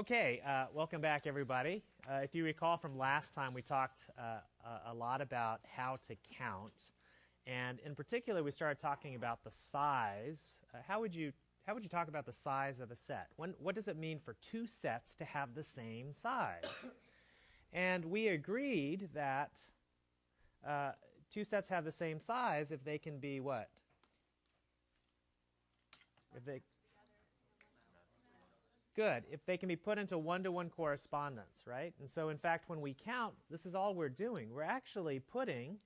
Okay, uh, welcome back, everybody. Uh, if you recall from last time, we talked uh, a, lot about how to count, and in particular, we started talking about the size. Uh, how would you how would you talk about the size of a set? When, what does it mean for two sets to have the same size? and we agreed that uh, two sets have the same size if they can be what? If they Good. If they can be put into one-to-one correspondence, right? And so in fact, when we count, this is all we're doing. We're actually putting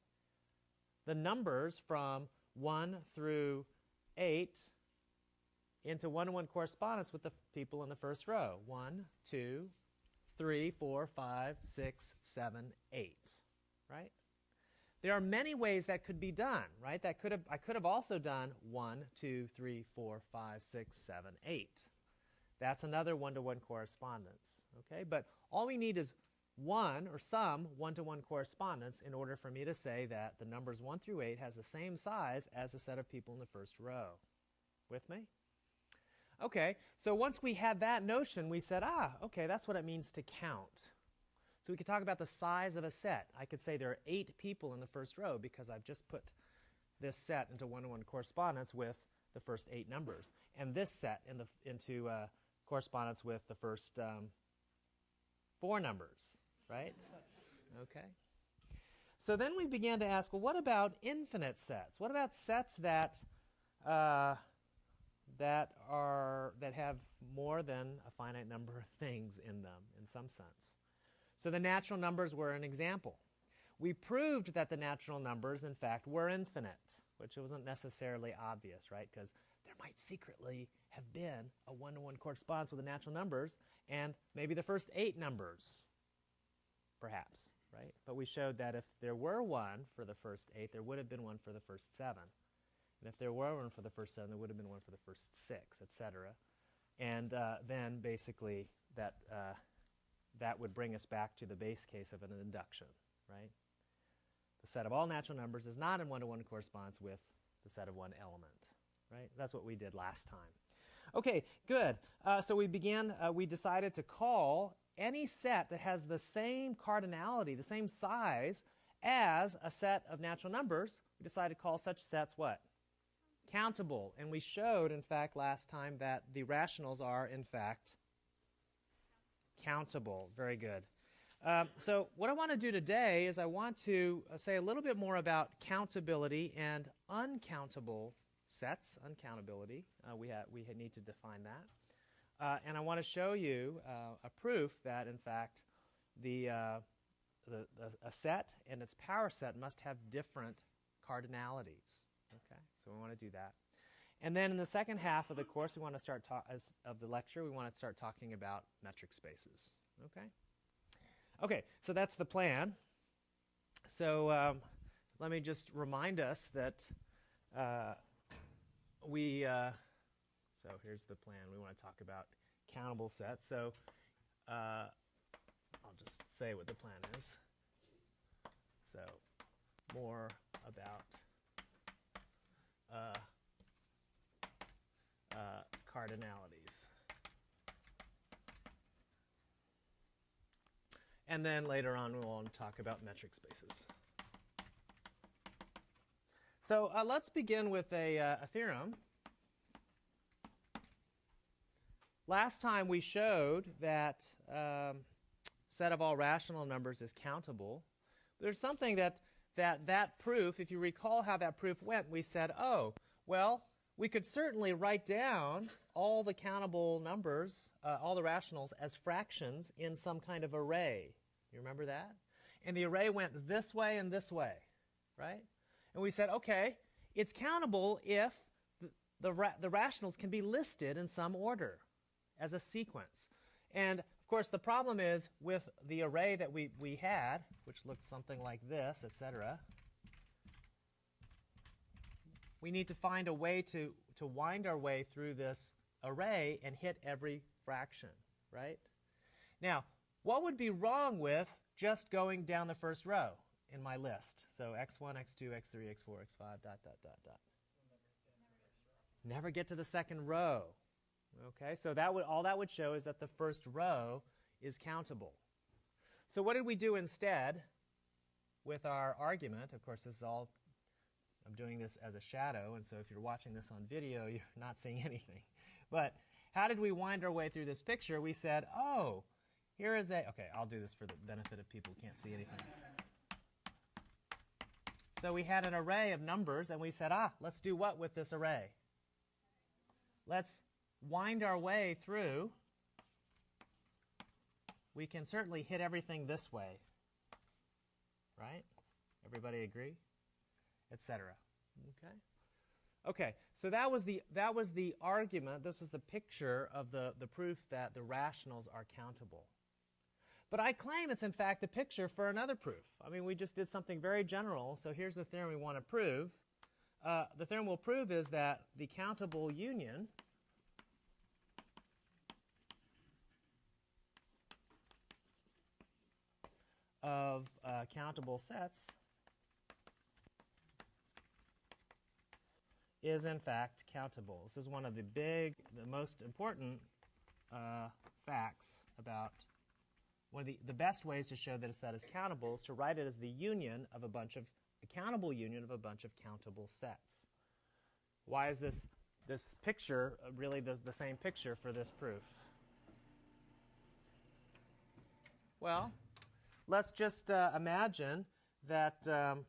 the numbers from 1 through 8 into one-to-one correspondence with the people in the first row. 1, 2, 3, 4, 5, 6, 7, 8, right? There are many ways that could be done, right? That could have, I could have also done 1, 2, 3, 4, 5, 6, 7, 8. That's another one-to-one correspondence, okay? But all we need is one or some one-to-one correspondence in order for me to say that the numbers 1 through 8 has the same size as the set of people in the first row. With me? Okay, so once we had that notion, we said, ah, okay, that's what it means to count. So we could talk about the size of a set. I could say there are eight people in the first row because I've just put this set into one-to-one correspondence with the first eight numbers, and this set in the, into uh, correspondence with the first um, four numbers, right? Okay. So then we began to ask, well, what about infinite sets? What about sets that uh, that are that have more than a finite number of things in them, in some sense? So the natural numbers were an example. We proved that the natural numbers, in fact, were infinite, which wasn't necessarily obvious, right? Because there might secretly have been a one-to-one correspondence with the natural numbers and maybe the first eight numbers, perhaps, right? But we showed that if there were one for the first eight, there would have been one for the first seven. And if there were one for the first seven, there would have been one for the first six, etc. And uh, then basically that, uh, that would bring us back to the base case of an induction, right? The set of all natural numbers is not in one-to-one -one correspondence with the set of one element, right? That's what we did last time. Okay, good. Uh, so we began, uh, we decided to call any set that has the same cardinality, the same size as a set of natural numbers, we decided to call such sets what? Countable. And we showed, in fact, last time that the rationals are, in fact, countable. Very good. Um, so what I want to do today is I want to uh, say a little bit more about countability and uncountable sets, uncountability. Uh, we, we need to define that. Uh, and I want to show you uh, a proof that, in fact, the, uh, the, the, a set and its power set must have different cardinalities. Okay, so we want to do that. And then in the second half of the course, we want to start talk as, of the lecture, we want to start talking about metric spaces. Okay. Okay, so that's the plan. So um, let me just remind us that uh, we, uh, so here's the plan. We want to talk about countable sets. So uh, I'll just say what the plan is. So more about uh, uh, cardinalities. And then later on, we'll talk about metric spaces. So uh, let's begin with a, uh, a theorem. Last time we showed that um, set of all rational numbers is countable. There's something that, that that proof, if you recall how that proof went, we said, oh, well, we could certainly write down all the countable numbers, uh, all the rationals, as fractions in some kind of array. You remember that? And the array went this way and this way, right? And we said, okay, it's countable if the, the, ra the rationals can be listed in some order as a sequence. And of course, the problem is with the array that we, we had, which looked something like this, etc., we need to find a way to, to wind our way through this array and hit every fraction, right? Now, what would be wrong with just going down the first row? In my list. So x1, x2, x3, x4, x5, dot, dot, dot, dot. Never get to the second row. Okay, so that would all that would show is that the first row is countable. So what did we do instead with our argument? Of course, this is all I'm doing this as a shadow, and so if you're watching this on video, you're not seeing anything. But how did we wind our way through this picture? We said, oh, here is a, okay, I'll do this for the benefit of people who can't see anything. So we had an array of numbers, and we said, ah, let's do what with this array? Let's wind our way through. We can certainly hit everything this way, right? Everybody agree? Etc. Okay. Okay, so that was the that was the argument. This was the picture of the, the proof that the rationals are countable. But I claim it's in fact the picture for another proof. I mean, we just did something very general. So here's the theorem we want to prove. Uh, the theorem we'll prove is that the countable union of uh, countable sets is in fact countable. This is one of the big, the most important uh, facts about one of the, the best ways to show that a set is countable is to write it as the union of a bunch of, countable union of a bunch of countable sets. Why is this, this picture really the, the same picture for this proof? Well, let's just uh, imagine that, um,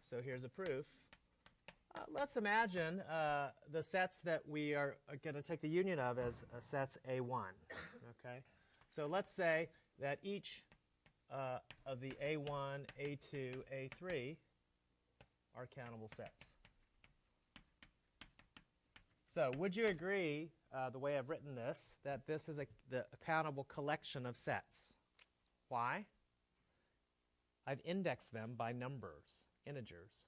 so here's a proof. Uh, let's imagine uh, the sets that we are, are going to take the union of as uh, sets A1. Okay, so let's say that each uh, of the A1, A2, A3 are countable sets. So would you agree, uh, the way I've written this, that this is a, the countable collection of sets? Why? I've indexed them by numbers, integers,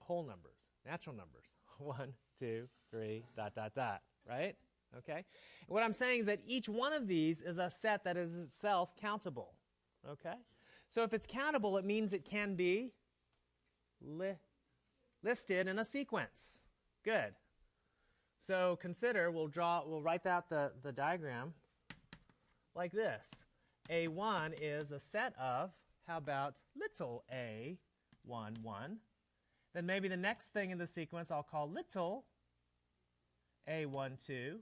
whole numbers, natural numbers. One, two, three, dot, dot, dot, right? Okay? What I'm saying is that each one of these is a set that is itself countable. Okay? So if it's countable, it means it can be li listed in a sequence. Good. So consider, we'll draw, we'll write out the, the diagram like this. A1 is a set of, how about little a, 1, 1. Then maybe the next thing in the sequence I'll call little a12,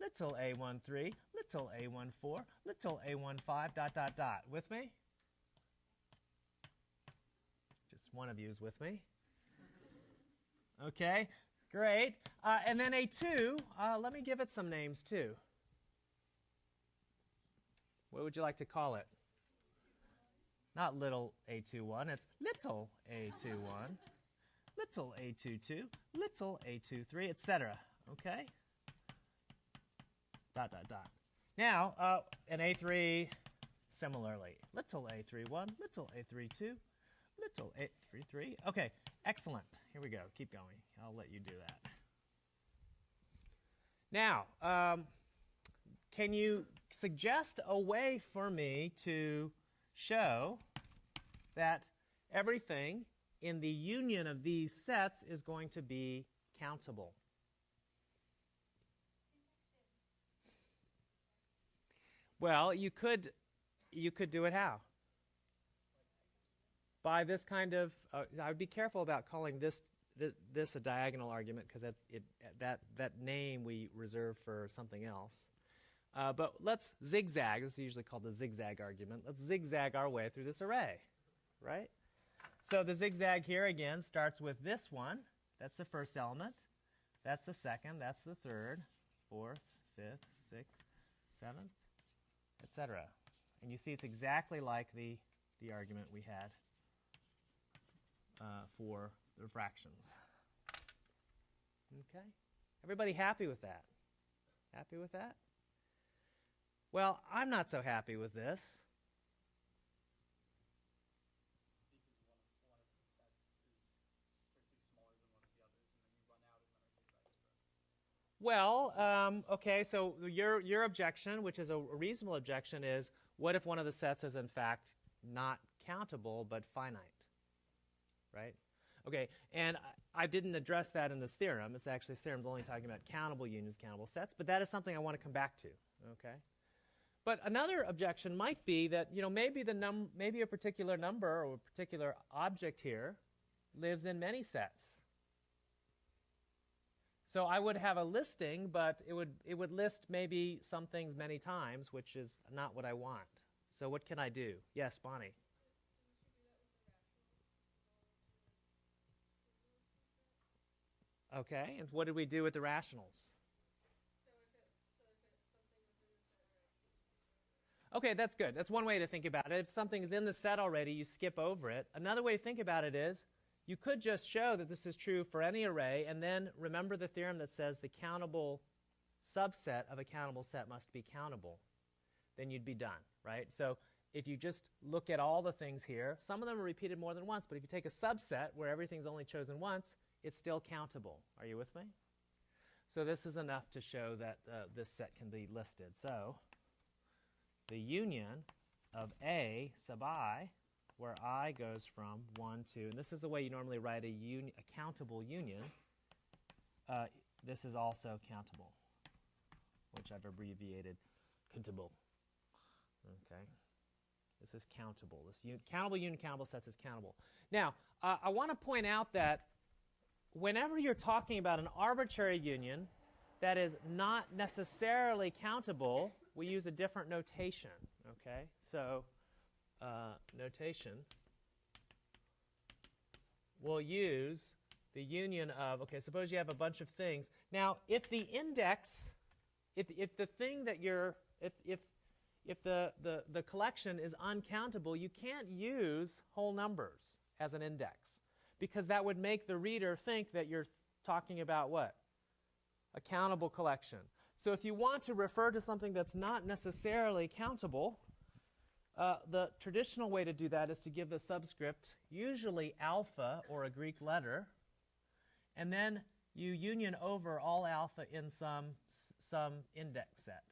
little a13, little a14, little a15, dot, dot, dot. With me? Just one of you is with me. Okay, great. Uh, and then a2, uh, let me give it some names too. What would you like to call it? Not little a21, it's little a21, little a22, little a23, etc. Okay? Dot, dot, dot. Now, uh, an A3 similarly. Little A31, little A32, little A33. Okay, excellent. Here we go. Keep going. I'll let you do that. Now, um, can you suggest a way for me to show that everything in the union of these sets is going to be countable? Well, you could, you could do it how? By this kind of, uh, I would be careful about calling this th this a diagonal argument because that's it, that that name we reserve for something else. Uh, but let's zigzag. This is usually called the zigzag argument. Let's zigzag our way through this array, right? So the zigzag here again starts with this one. That's the first element. That's the second. That's the third, fourth, fifth, sixth, seventh, etc. And you see it's exactly like the, the argument we had uh, for the fractions. Okay? Everybody happy with that? Happy with that? Well, I'm not so happy with this. Well, um, okay, so your, your objection, which is a reasonable objection, is what if one of the sets is in fact not countable but finite? Right? Okay, and I didn't address that in this theorem. It's actually, this theorem's only talking about countable unions, countable sets, but that is something I want to come back to, okay? But another objection might be that, you know, maybe, the num- maybe a particular number or a particular object here lives in many sets. So I would have a listing, but it would, it would list maybe some things many times, which is not what I want. So what can I do? Yes, Bonnie. Okay, and what did we do with the rationals? Okay, that's good. That's one way to think about it. If something is in the set already, you skip over it. Another way to think about it is you could just show that this is true for any array, and then remember the theorem that says the countable subset of a countable set must be countable. Then you'd be done, right? So if you just look at all the things here, some of them are repeated more than once, but if you take a subset where everything's only chosen once, it's still countable. Are you with me? So this is enough to show that uh, this set can be listed. So the union of A sub i, where i goes from 1 to, and this is the way you normally write a, uni- a countable union, uh, this is also countable, which I've abbreviated countable. Okay. This is countable. This un- countable union, countable sets is countable. Now, uh, I want to point out that whenever you're talking about an arbitrary union that is not necessarily countable, we use a different notation. Okay, so uh, notation we'll use the union of okay. Suppose you have a bunch of things. Now, if the index, if if the thing that you're if if if the, the, the collection is uncountable, you can't use whole numbers as an index because that would make the reader think that you're talking about what? A countable collection. So if you want to refer to something that's not necessarily countable, uh, the traditional way to do that is to give the subscript, usually alpha or a Greek letter, and then you union over all alpha in some, some index set.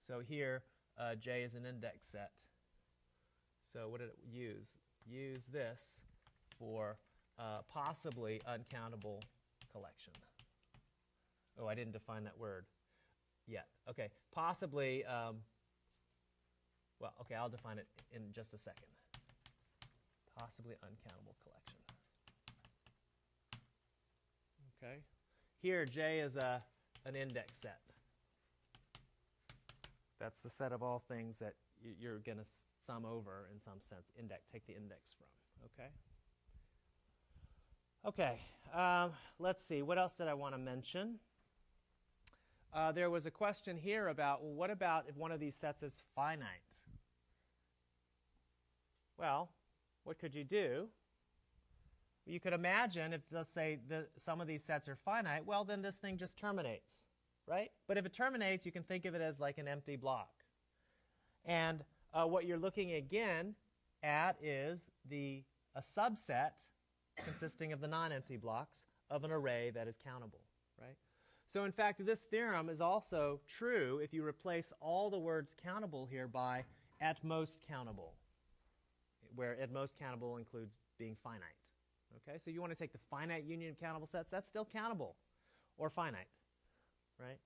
So here, uh, J is an index set. So what did it use? Use this for uh, possibly uncountable collection. Oh, I didn't define that word yet. Okay, possibly, um, well, okay, I'll define it in just a second. Possibly uncountable collection. Okay, here J is a, an index set. That's the set of all things that you're going to sum over in some sense. Index, take the index from. Okay. Okay. Um, let's see. What else did I want to mention? Uh, there was a question here about well, what about if one of these sets is finite? Well, what could you do? You could imagine if, let's say, the, some of these sets are finite, well, then this thing just terminates, right? But if it terminates, you can think of it as like an empty block. And uh, what you're looking again at is the a subset consisting of the non-empty blocks of an array that is countable, right? So in fact, this theorem is also true if you replace all the words countable here by at most countable, where at most countable includes being finite. Okay, so you want to take the finite union of countable sets, that's still countable or finite, right?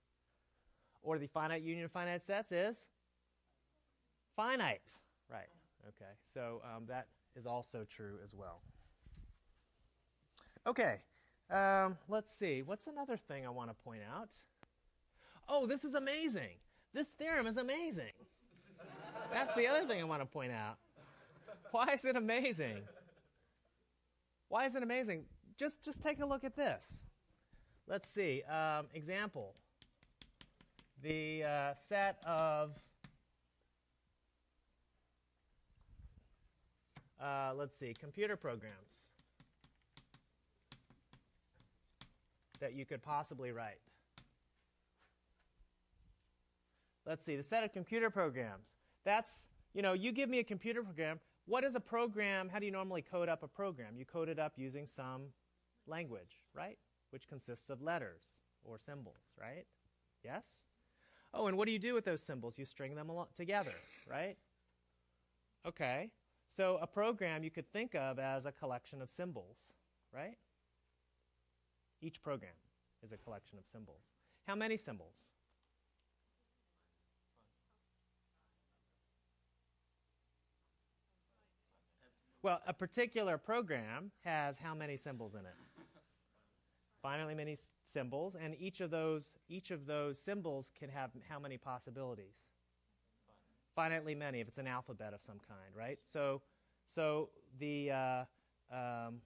Or the finite union of finite sets is finite, right? Okay, so um, that is also true as well. Okay, um, let's see. What's another thing I want to point out? Oh, this is amazing. This theorem is amazing. That's the other thing I want to point out. Why is it amazing? Why is it amazing? Just, just take a look at this. Let's see. Um, example. The uh, set of, uh, let's see, computer programs that you could possibly write. Let's see, the set of computer programs. That's, you know, you give me a computer program. What is a program? How do you normally code up a program? You code it up using some language, right? Which consists of letters or symbols, right? Yes? Oh, and what do you do with those symbols? You string them together, right? Okay. So a program you could think of as a collection of symbols, right? Each program is a collection of symbols. How many symbols? Well, a particular program has how many symbols in it? Finitely many symbols, and each of those each of those symbols can have how many possibilities? Finitely many, if it's an alphabet of some kind, right? So, so the uh, um,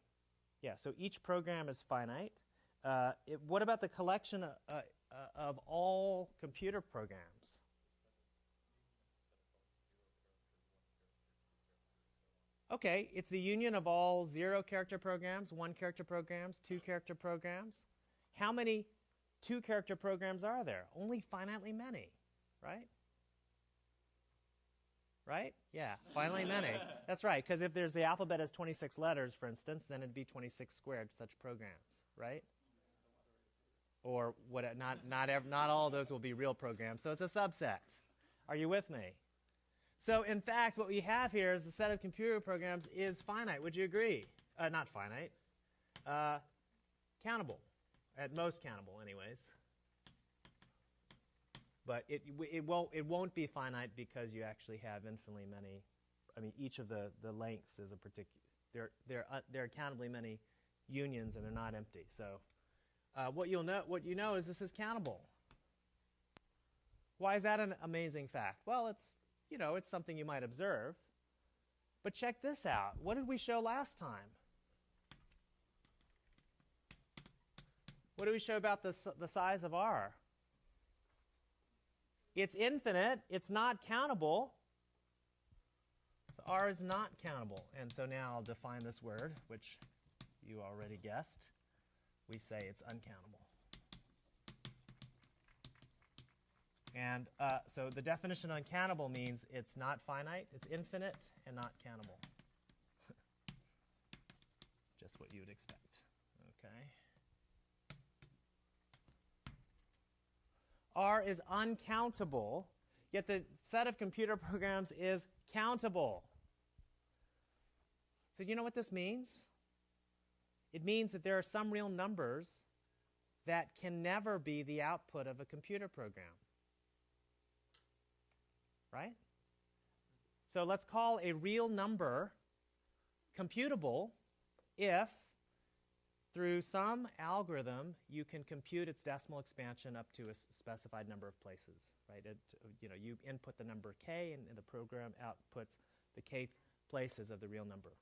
yeah, so each program is finite. Uh, it, what about the collection uh, uh, of all computer programs? Okay, it's the union of all zero character programs, one character programs, two character programs. How many two character programs are there? Only finitely many, right? Right? Yeah, finitely many. That's right, because if there's the alphabet has 26 letters, for instance, then it'd be 26 squared such programs, right? Or what? Not not ev- not all those will be real programs. So it's a subset. Are you with me? So, in fact, what we have here is a set of computer programs is finite. Would you agree? Uh, not finite. Uh, countable. At most countable, anyways. But it, it, won't, it won't be finite because you actually have infinitely many. I mean, each of the, the lengths is a particular. There, there, uh, there are countably many unions, and they're not empty. So, uh, what you'll know, what you know, is this is countable. Why is that an amazing fact? Well, it's you know, it's something you might observe. But check this out. What did we show last time? What did we show about the, the size of R? It's infinite. It's not countable. So R is not countable. And so now I'll define this word, which you already guessed. We say it's uncountable. And uh, so the definition of uncountable means it's not finite, it's infinite, and not countable. Just what you would expect. Okay. R is uncountable, yet the set of computer programs is countable. So, you know what this means? It means that there are some real numbers that can never be the output of a computer program right? So let's call a real number computable if through some algorithm you can compute its decimal expansion up to a specified number of places, right? It, you know, you input the number k and, and the program outputs the kth places of the real number.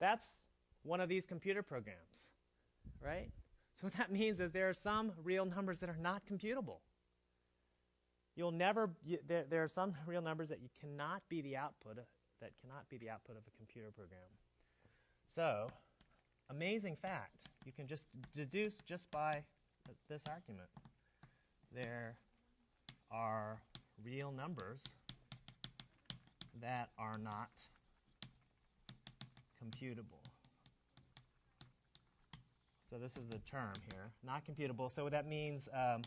That's one of these computer programs, right? So what that means is there are some real numbers that are not computable. You'll never, you, there, there are some real numbers that you cannot be the output, of, that cannot be the output of a computer program. So, amazing fact. You can just deduce just by this argument. There are real numbers that are not computable. So this is the term here, not computable. So what that means um,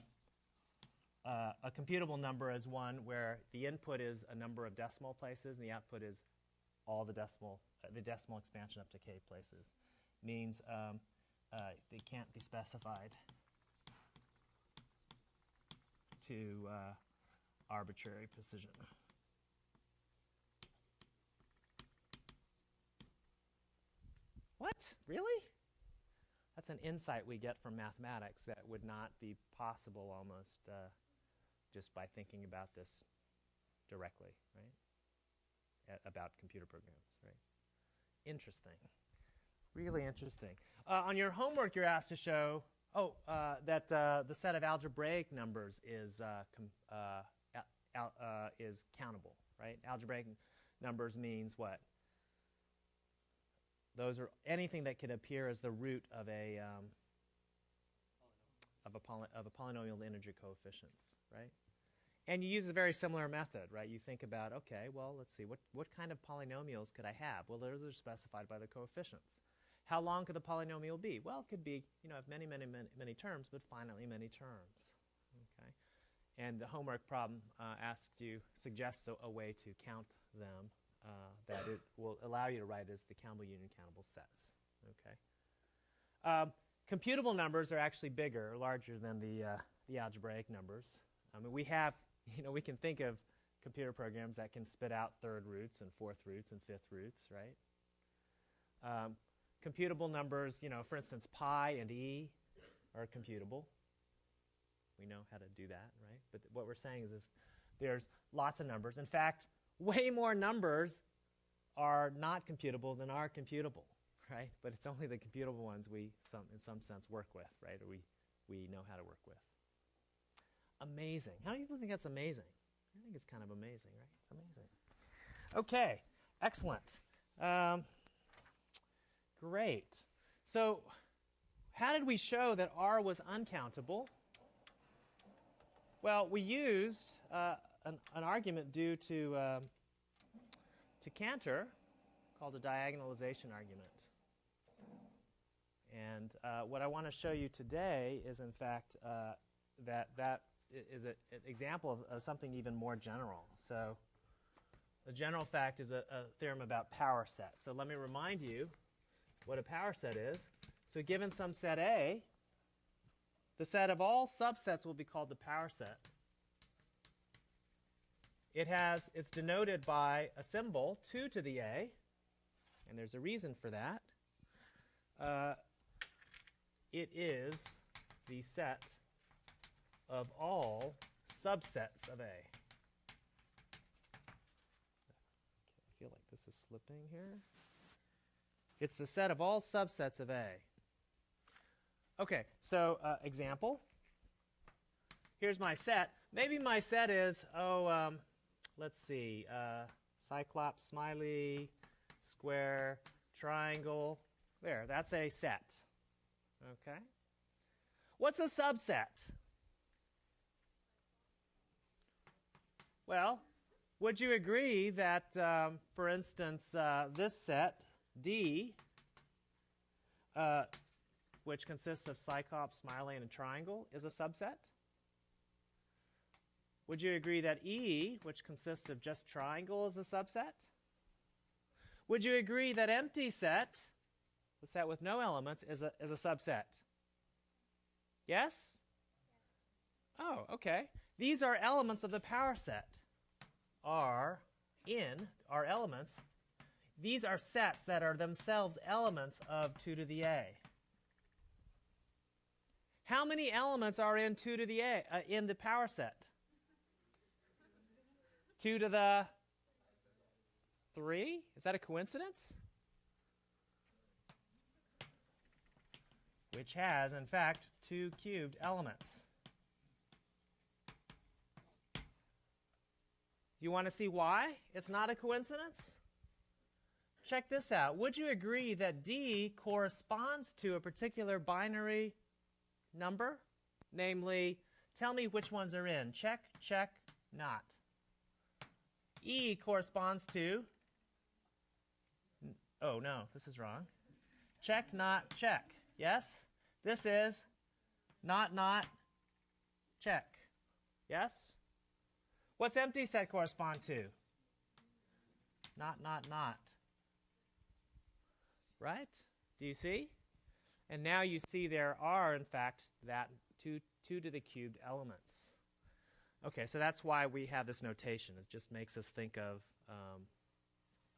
uh, a computable number is one where the input is a number of decimal places and the output is all the decimal, uh, the decimal expansion up to k places. Means um, uh, they can't be specified to uh, arbitrary precision. What? Really? That's an insight we get from mathematics that would not be possible almost uh, just by thinking about this directly, right? A- about computer programs, right? Interesting. Really interesting. Uh, on your homework, you're asked to show, oh, uh, that uh, the set of algebraic numbers is, uh, com- uh, al- uh, is countable, right? Algebraic numbers means what? Those are anything that could appear as the root of a um, of a, poly- of a polynomial integer coefficients, right? And you use a very similar method, right? You think about, okay, well, let's see, what, what kind of polynomials could I have? Well, those are specified by the coefficients. How long could the polynomial be? Well, it could be, you know, have many, many, many, many terms, but finitely many terms, okay? And the homework problem uh, asks you, suggests a, a way to count them uh, that it will allow you to write as the countable union countable sets, okay? Um, computable numbers are actually bigger, larger than the, uh, the algebraic numbers. I mean, we have, you know, we can think of computer programs that can spit out third roots and fourth roots and fifth roots, right? Um, computable numbers, you know, for instance, pi and e are computable. We know how to do that, right? But what we're saying is, is there's lots of numbers. In fact, way more numbers are not computable than are computable, right? But it's only the computable ones we, some, in some sense, work with, right? Or we, we know how to work with. Amazing. How many people think that's amazing? I think it's kind of amazing, right? It's amazing. Okay, excellent. Um, great. So, how did we show that R was uncountable? Well, we used uh, an, an, argument due to, um, to Cantor called a diagonalization argument. And uh, what I want to show you today is, in fact, uh, that that is a, an example of, of, something even more general. So the general fact is a, a theorem about power sets. So let me remind you what a power set is. So given some set A, the set of all subsets will be called the power set. It has, it's denoted by a symbol, 2 to the A, and there's a reason for that. Uh, it is the set of all subsets of A. I feel like this is slipping here. It's the set of all subsets of A. Okay, so uh, example. Here's my set. Maybe my set is, oh, um, let's see, uh, cyclops, smiley, square, triangle. There, that's a set. Okay. What's a subset? Well, would you agree that, um, for instance, uh, this set, D, uh, which consists of Cyclops, Smiley, and a triangle, is a subset? Would you agree that E, which consists of just triangle, is a subset? Would you agree that empty set, the set with no elements, is a, is a subset? Yes? Oh, okay. These are elements of the power set. Are in, are elements. These are sets that are themselves elements of 2 to the a. How many elements are in 2 to the a uh, in the power set? 2 to the 3? Is that a coincidence? Which has, in fact, two cubed elements. You want to see why it's not a coincidence? Check this out. Would you agree that D corresponds to a particular binary number? Namely, tell me which ones are in. Check, check, not. E corresponds to, oh no, this is wrong. Check, not, check. Yes? This is not, not, check. Yes? What's empty set correspond to? Not, not, not. Right? Do you see? And now you see there are, in fact, that 2, two to the cubed elements. Okay, so that's why we have this notation. It just makes us think of um,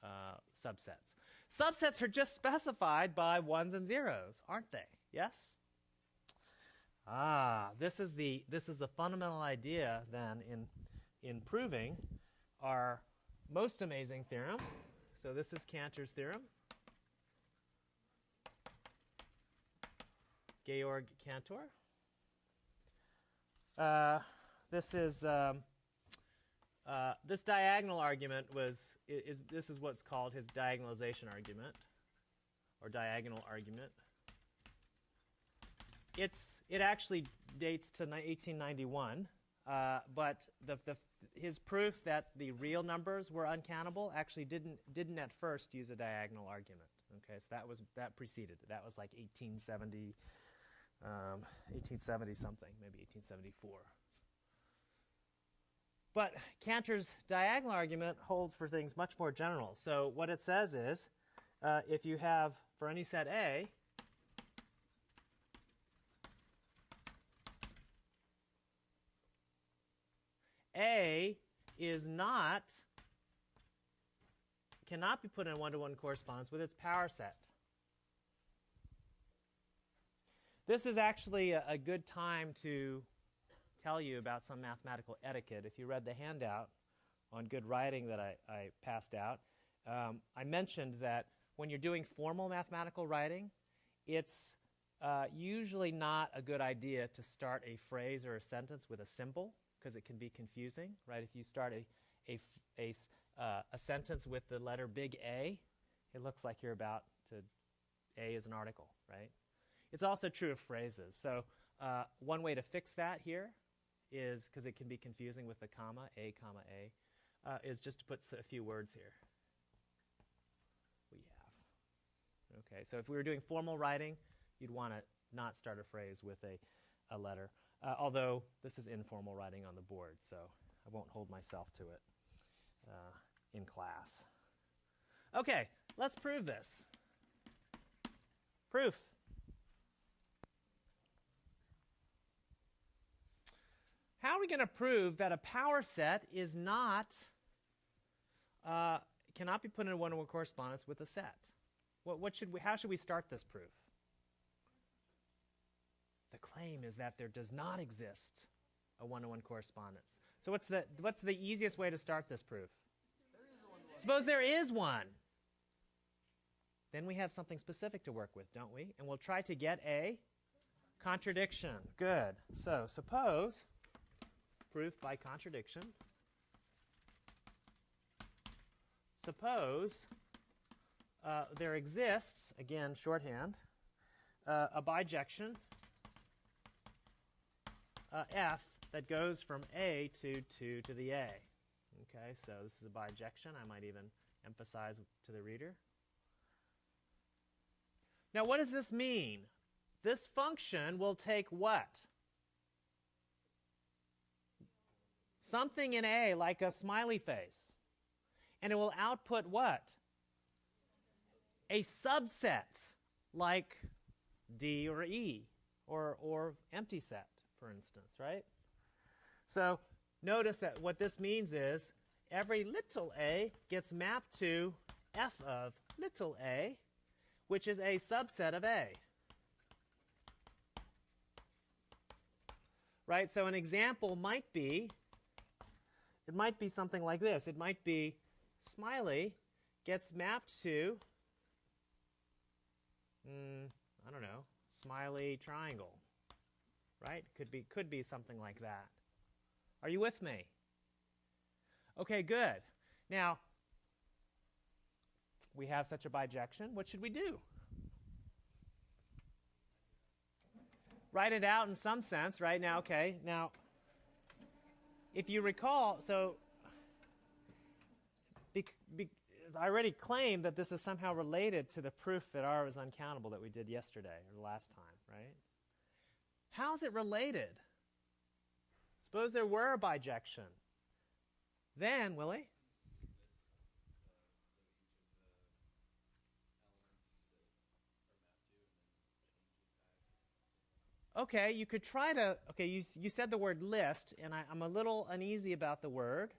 uh, subsets. Subsets are just specified by ones and zeros, aren't they? Yes? Ah, this is the, this is the fundamental idea then in in proving our most amazing theorem. So this is Cantor's theorem. Georg Cantor. Uh, this is um, uh, this diagonal argument was is, this is what's called his diagonalization argument or diagonal argument. It's it actually dates to 1891, uh, but the, the his proof that the real numbers were uncountable actually didn't didn't at first use a diagonal argument. Okay, so that was that preceded. That was like 1870, um, 1870 something, maybe 1874. But Cantor's diagonal argument holds for things much more general. So what it says is, uh, if you have for any set A, A is not, cannot be put in one-to-one correspondence with its power set. This is actually a, a good time to tell you about some mathematical etiquette. If you read the handout on good writing that I, I passed out, um, I mentioned that when you're doing formal mathematical writing, it's uh, usually not a good idea to start a phrase or a sentence with a symbol because it can be confusing, right? If you start a, a, a, uh, a sentence with the letter big A, it looks like you're about to, A is an article, right? It's also true of phrases. So uh, one way to fix that here is, because it can be confusing with the comma, A, comma, A, uh, is just to put a few words here. We have. Okay, so if we were doing formal writing, you'd want to not start a phrase with a, a letter. Uh, although this is informal writing on the board, so I won't hold myself to it uh, in class. Okay, let's prove this. Proof. How are we going to prove that a power set is not, uh, cannot be put in one-to-one correspondence with a set? What, what should we, how should we start this proof? The claim is that there does not exist a one-to-one correspondence. So what's the, what's the easiest way to start this proof? Suppose there is one. Then we have something specific to work with, don't we? And we'll try to get a contradiction. Good. So suppose, proof by contradiction, suppose uh, there exists, again, shorthand, uh, a bijection uh, f that goes from a to 2 to the a. Okay, so this is a bijection. I might even emphasize to the reader. Now, what does this mean? This function will take what? Something in A, like a smiley face. And it will output what? A subset, like D or E, or, or empty set for instance, right? So notice that what this means is every little a gets mapped to f of little a, which is a subset of a. Right? So an example might be, it might be something like this. It might be smiley gets mapped to, mm, I don't know, smiley triangle right? Could be, could be something like that. Are you with me? Okay, good. Now, we have such a bijection. What should we do? Write it out in some sense, right? Now, okay. Now, if you recall, so be, be, I already claimed that this is somehow related to the proof that R is uncountable that we did yesterday or last time, right? How's it related? Suppose there were a bijection. Then, Willie? Okay, you could try to, okay, you, you said the word list, and I, I'm a little uneasy about the word.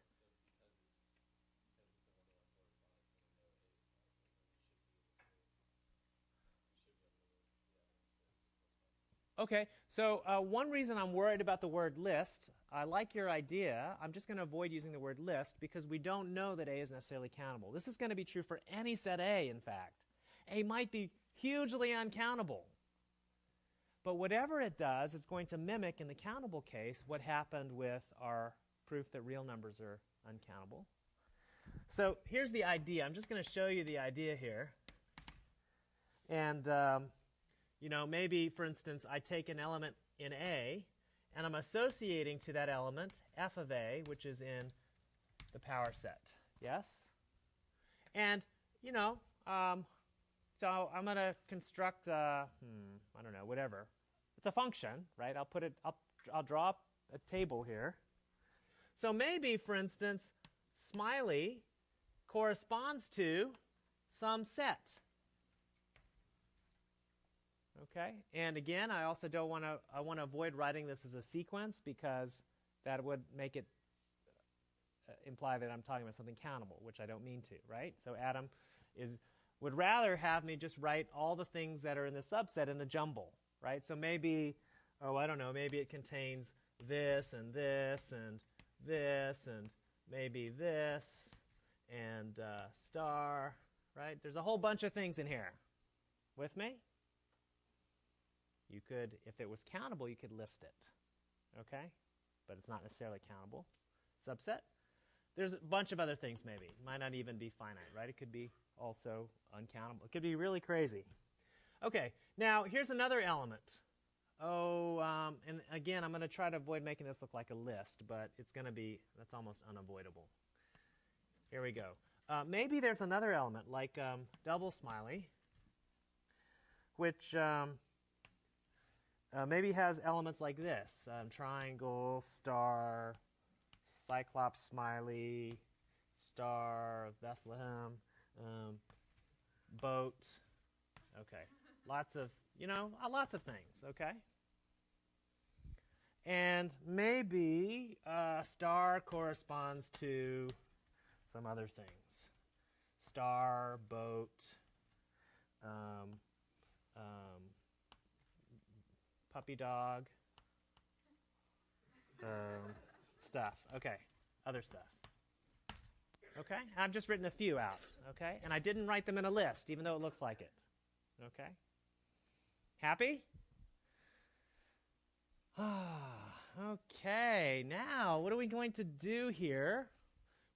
Okay, so uh, one reason I'm worried about the word list, I like your idea. I'm just going to avoid using the word list because we don't know that A is necessarily countable. This is going to be true for any set A, in fact. A might be hugely uncountable. But whatever it does, it's going to mimic, in the countable case, what happened with our proof that real numbers are uncountable. So here's the idea. I'm just going to show you the idea here. And um, you know, maybe, for instance, I take an element in A, and I'm associating to that element f of A, which is in the power set. Yes? And, you know, um, so I'm going to construct, a, hmm, I don't know, whatever. It's a function, right? I'll put it up, I'll draw a table here. So maybe, for instance, smiley corresponds to some set. Okay, and again, I also don't want to, I want to avoid writing this as a sequence because that would make it uh, imply that I'm talking about something countable, which I don't mean to, right? So Adam is would rather have me just write all the things that are in the subset in a jumble, right? So maybe, oh, I don't know, maybe it contains this and this and this and maybe this and uh, star, right? There's a whole bunch of things in here. With me? You could, if it was countable, you could list it, okay? But it's not necessarily countable. Subset. There's a bunch of other things maybe. It might not even be finite, right? It could be also uncountable. It could be really crazy. Okay, now here's another element. Oh, um, and again, I'm going to try to avoid making this look like a list, but it's going to be, that's almost unavoidable. Here we go. Uh, maybe there's another element like um, double smiley, which um, uh, maybe has elements like this um, triangle, star, cyclops smiley, star Bethlehem, um, boat. Okay, lots of, you know, uh, lots of things, okay? And maybe uh, star corresponds to some other things. Star, boat, um, um, puppy dog, um, stuff. Okay, other stuff. Okay, I've just written a few out. Okay, and I didn't write them in a list, even though it looks like it. Okay, happy? okay, now what are we going to do here?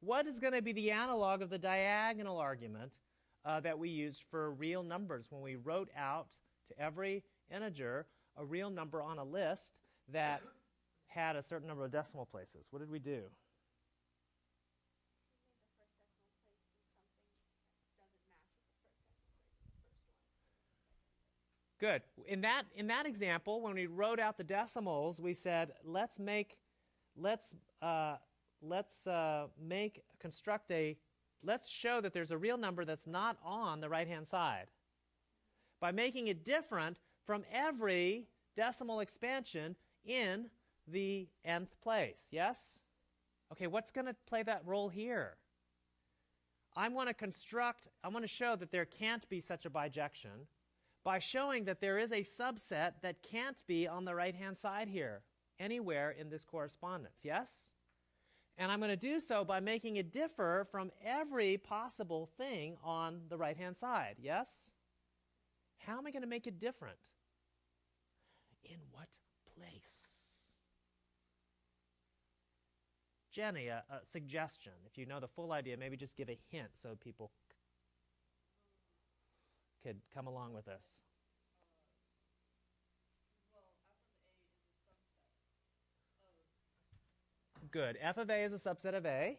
What is going to be the analog of the diagonal argument uh, that we used for real numbers when we wrote out to every integer a real number on a list that had a certain number of decimal places? What did we do? Good. In that, in that example, when we wrote out the decimals, we said, let's make, let's, uh, let's uh, make, construct a, let's show that there's a real number that's not on the right-hand side. By making it different from every decimal expansion in the nth place. Yes? Okay, what's going to play that role here? I want to construct, I want to show that there can't be such a bijection by showing that there is a subset that can't be on the right-hand side here, anywhere in this correspondence, yes? And I'm going to do so by making it differ from every possible thing on the right-hand side, yes? How am I going to make it different? In what place? Jenny, a, a suggestion. If you know the full idea, maybe just give a hint so people could come along with us? Good. F of A is a subset of A.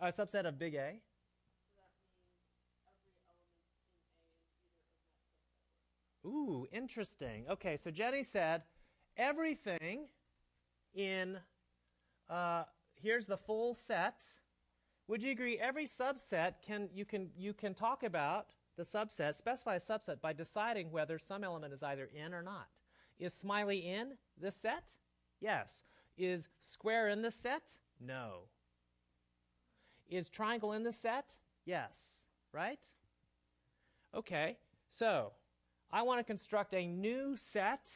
So a subset of big A. Ooh, interesting. Okay, so Jenny said everything in, uh, here's the full set. Would you agree every subset can you can you can talk about the subset, specify a subset by deciding whether some element is either in or not. Is smiley in this set? Yes. Is square in this set? No. Is triangle in this set? Yes. Right? Okay, so I want to construct a new set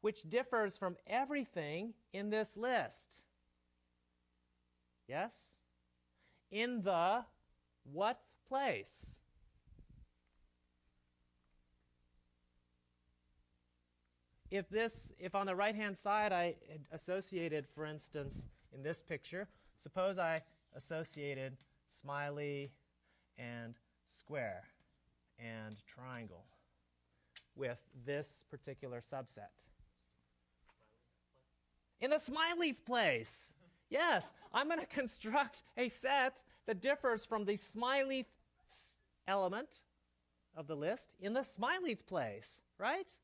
which differs from everything in this list. Yes? In the what place? if this, if on the right-hand side I associated, for instance, in this picture, suppose I associated smiley and square and triangle with this particular subset. In the smiley place. Yes, I'm going to construct a set that differs from the smiley element of the list in the smiley place, right?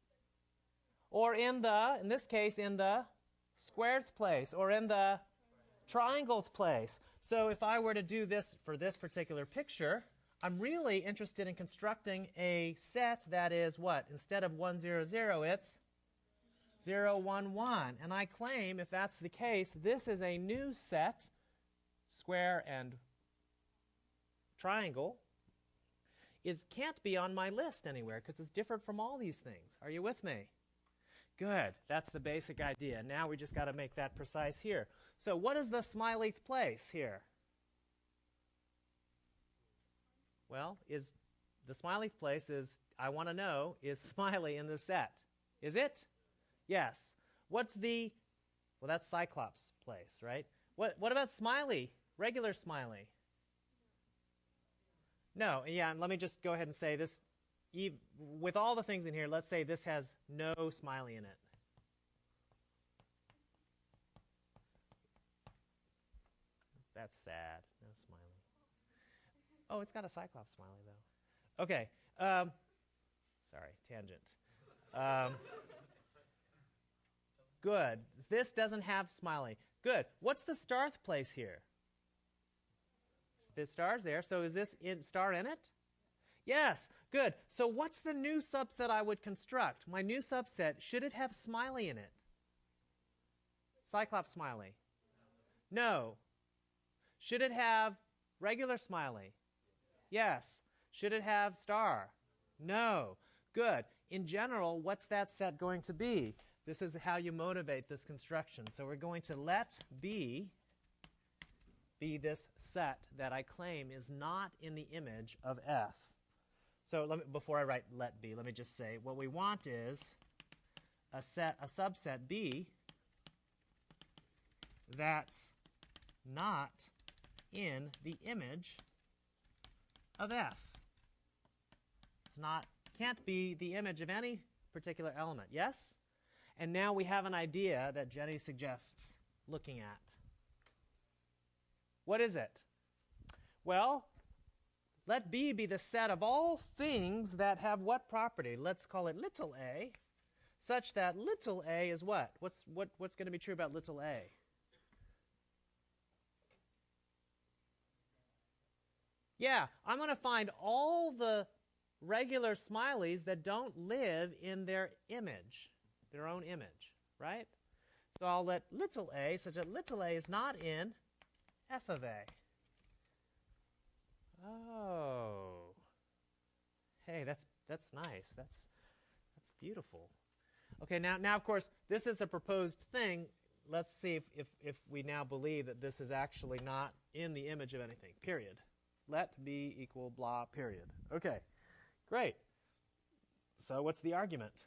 or in the, in this case, in the squared place, or in the triangled place. So if I were to do this for this particular picture, I'm really interested in constructing a set that is what? Instead of 1, 0, 0, it's 0, 1, 1. And I claim, if that's the case, this is a new set square and triangle is can't be on my list anywhere because it's different from all these things. Are you with me? Good. That's the basic idea. Now we just got to make that precise here. So what is the smiley place here? Well, is the smiley place is I want to know is smiley in the set. Is it? Yes. What's the well that's Cyclops place, right? What what about smiley? Regular smiley? No, yeah, let me just go ahead and say this with all the things in here, let's say this has no smiley in it. That's sad. Oh, it's got a Cyclops smiley, though. Okay. Um, sorry, tangent. Um, good. This doesn't have smiley. Good. What's the starth place here? The star's there. So is this in, star in it? Yes, good. So what's the new subset I would construct? My new subset, should it have smiley in it? Cyclops smiley? No. Should it have regular smiley? Yes. Should it have star? No. Good. In general, what's that set going to be? This is how you motivate this construction. So we're going to let B be this set that I claim is not in the image of F. So me, before I write let B, let me just say what we want is a set, a subset B that's not in the image of F. It's not, can't be the image of any particular element, yes? And now we have an idea that Jenny suggests looking at. What is it? Well, let B be the set of all things that have what property? Let's call it little a, such that little a is what? What's, what, what's going to be true about little a? Yeah, I'm going to find all the regular smileys that don't live in their image, their own image, right? So I'll let little a, such that little a is not in f of a. Oh. Hey, that's that's nice. That's that's beautiful. Okay, now now of course this is a proposed thing. Let's see if, if, if we now believe that this is actually not in the image of anything. Period. Let b equal blah period. Okay, great. So what's the argument?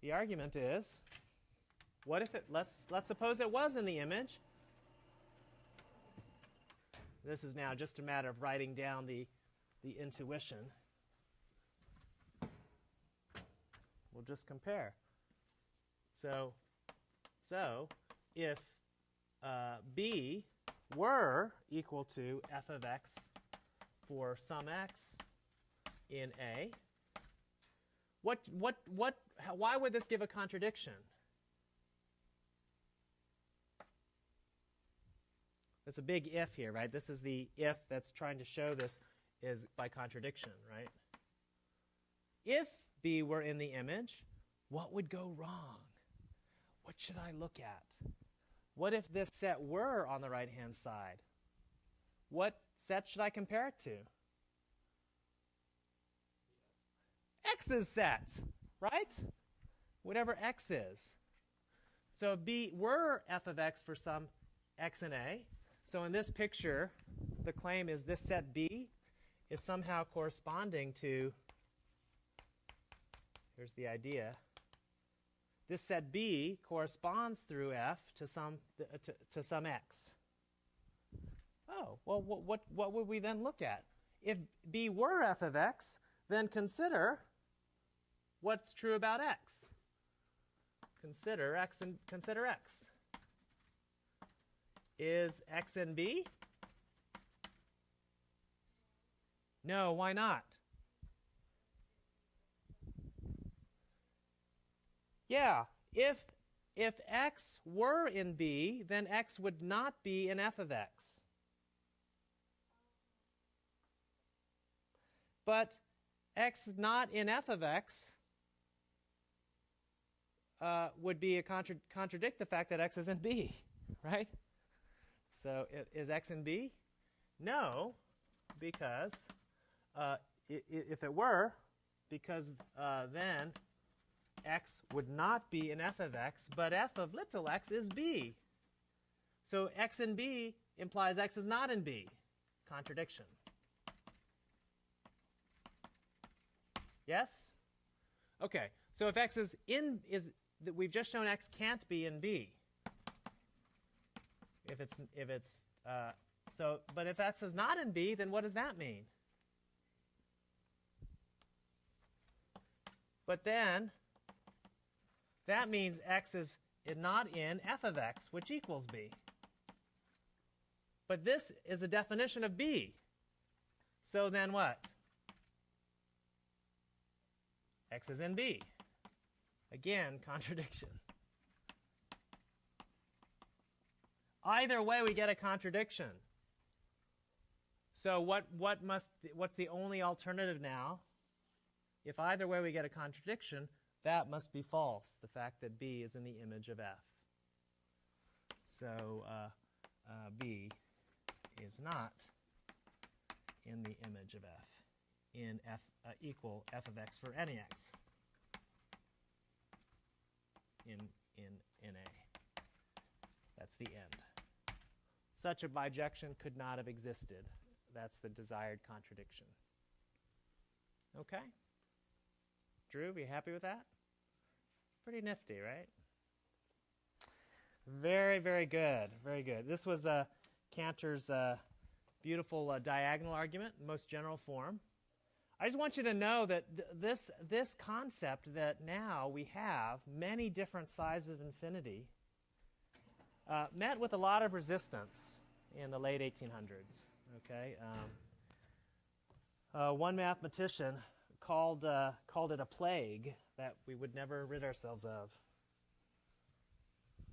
The argument is, what if it, let's, let's suppose it was in the image, this is now just a matter of writing down the, the intuition. We'll just compare. So, so if uh, b were equal to f of x for some x in A, what, what, what, why would this give a contradiction? It's a big if here, right? This is the if that's trying to show this is by contradiction, right? If B were in the image, what would go wrong? What should I look at? What if this set were on the right-hand side? What set should I compare it to? X's set, right? Whatever X is. So if B were f of x for some x and A, so in this picture, the claim is this set B is somehow corresponding to, here's the idea, this set B corresponds through F to some, to, to some X. Oh, well, what, what, what would we then look at? If B were F of X, then consider what's true about X. Consider X and consider X is x and b? No, why not? Yeah, if, if x were in b, then x would not be in f of x. But x not in f of x uh, would be a contra contradict the fact that x is in b, right? So is x in b? No, because uh, if it were, because uh, then x would not be an f of x, but f of little x is b. So x in b implies x is not in b. Contradiction. Yes? Okay, so if x is in, is that we've just shown x can't be in b. If it's, if it's, uh, so, but if x is not in b, then what does that mean? But then, that means x is not in f of x, which equals b. But this is a definition of b. So then what? x is in b. Again, contradiction. Either way, we get a contradiction. So what, what must, what's the only alternative now? If either way we get a contradiction, that must be false, the fact that b is in the image of f. So uh, uh, b is not in the image of f in f uh, equal f of x for any x in, in, in A. That's the end. Such a bijection could not have existed. That's the desired contradiction. Okay? Drew, are you happy with that? Pretty nifty, right? Very, very good. Very good. This was uh, Cantor's uh, beautiful uh, diagonal argument, most general form. I just want you to know that th- this, this concept that now we have many different sizes of infinity uh, met with a lot of resistance in the late 1800s. Okay, um, uh, one mathematician called uh, called it a plague that we would never rid ourselves of.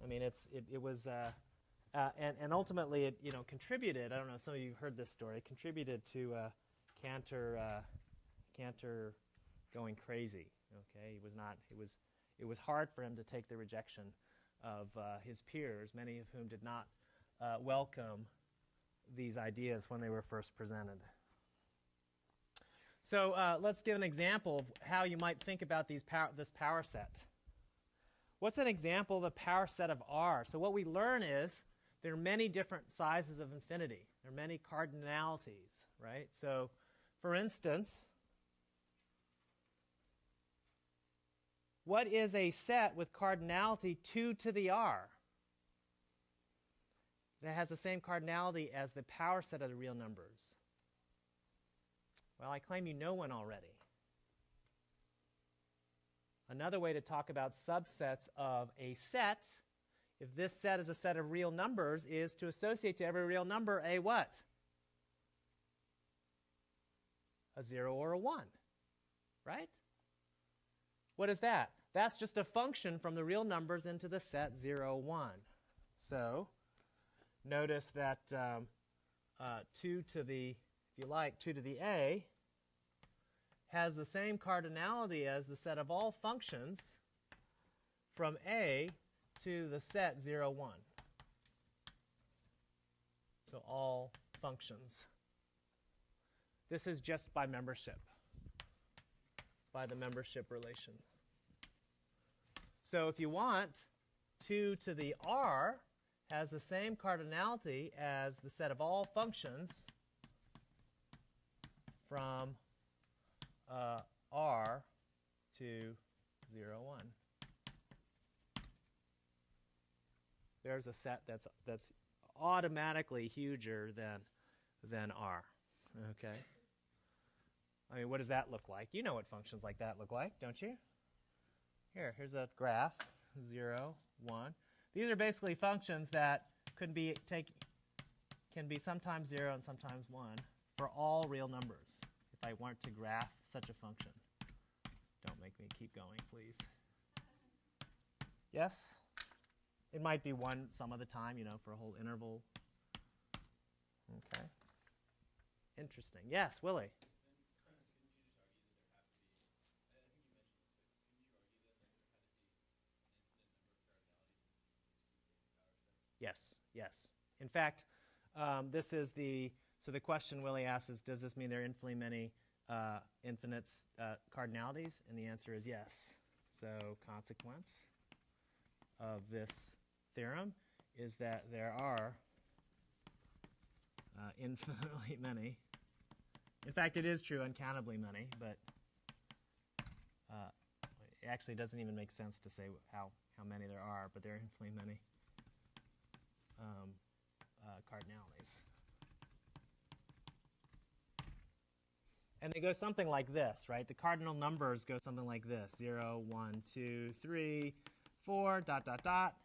I mean, it's it, it was. Uh, uh, and, and ultimately, it you know contributed. I don't know. Some of you heard this story. Contributed to uh, Cantor uh, Cantor going crazy. Okay, he was not. It was it was hard for him to take the rejection of uh, his peers, many of whom did not uh, welcome these ideas when they were first presented. So uh, let's give an example of how you might think about these power, this power set. What's an example of a power set of R? So what we learn is there are many different sizes of infinity. There are many cardinalities, right? So, for instance, what is a set with cardinality 2 to the r? That has the same cardinality as the power set of the real numbers. Well, I claim you know one already. Another way to talk about subsets of a set, if this set is a set of real numbers, is to associate to every real number a what? A 0 or a 1, right? What is that? That's just a function from the real numbers into the set 0, 1. So notice that um, uh, 2 to the, you like, 2 to the a has the same cardinality as the set of all functions from a to the set 0, 1. So all functions. This is just by membership, by the membership relation. So if you want, 2 to the r has the same cardinality as the set of all functions from uh, r to 0, 1. There's a set that's, that's automatically huger than, than r. Okay? I mean, what does that look like? You know what functions like that look like, don't you? Here, here's a graph, 0, 1. These are basically functions that could be take, can be sometimes 0 and sometimes 1 for all real numbers if I want to graph such a function. Don't make me keep going, please. Yes? It might be 1 some of the time, you know, for a whole interval. Okay. Interesting. Yes, Willie. Yes, yes. In fact, Um, this is the so the question Willie asks is, does this mean there are infinitely many uh, infinite uh, cardinalities? And the answer is yes. So consequence of this theorem is that there are uh, infinitely many. In fact, it is true, uncountably many, but uh, it actually doesn't even make sense to say how, how many there are, but there are infinitely many um, uh, cardinalities. And they go something like this, right? The cardinal numbers go something like this 0, 1, 2, 3, 4, dot, dot, dot.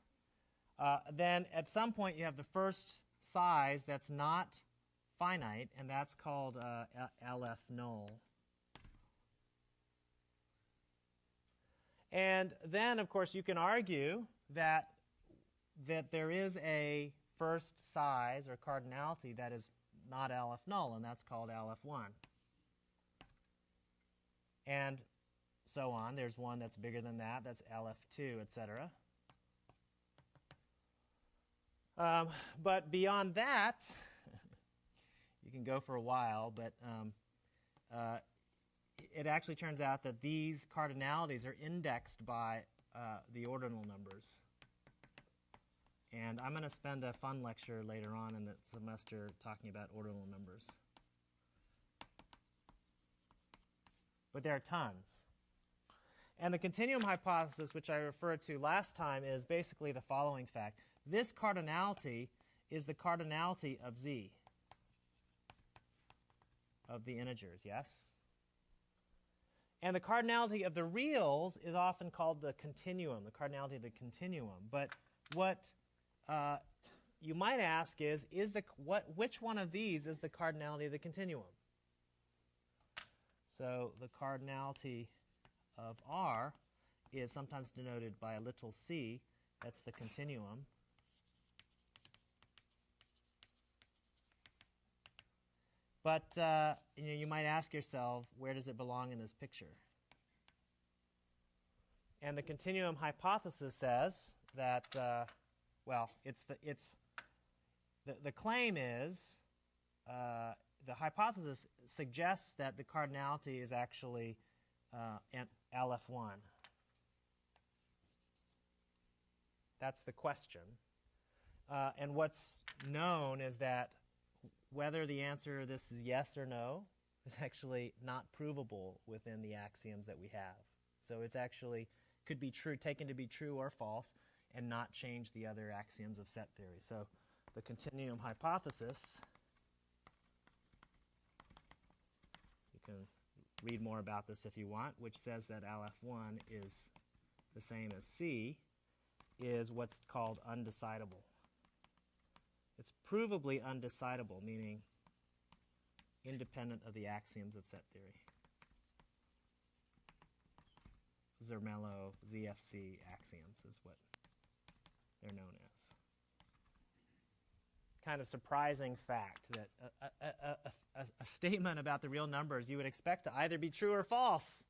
Uh, then at some point you have the first size that's not finite, and that's called uh, aleph null. And then, of course, you can argue that, that there is a first size or cardinality that is not aleph null, and that's called aleph 1. And so on. There's one that's bigger than that, that's aleph 2, etc. Um, but beyond that, you can go for a while, but um, uh, it actually turns out that these cardinalities are indexed by uh, the ordinal numbers. And I'm going to spend a fun lecture later on in the semester talking about ordinal numbers. But there are tons. And the continuum hypothesis, which I referred to last time, is basically the following fact. This cardinality is the cardinality of z, of the integers, yes? And the cardinality of the reals is often called the continuum, the cardinality of the continuum. But what uh, you might ask is, is the, what, which one of these is the cardinality of the continuum? So the cardinality of R is sometimes denoted by a little c. That's the continuum. But uh, you, know, you might ask yourself, where does it belong in this picture? And the continuum hypothesis says that, uh, well, it's the, it's, the, the claim is, uh, the hypothesis suggests that the cardinality is actually uh, an aleph 1. That's the question. Uh, and what's known is that whether the answer to this is yes or no is actually not provable within the axioms that we have. So it's actually could be true, taken to be true or false, and not change the other axioms of set theory. So the continuum hypothesis, can read more about this if you want, which says that aleph 1 is the same as C, is what's called undecidable. It's provably undecidable, meaning independent of the axioms of set theory. Zermelo ZFC axioms is what they're known as. Kind of surprising fact that a, a, a, a, statement about the real numbers you would expect to either be true or false.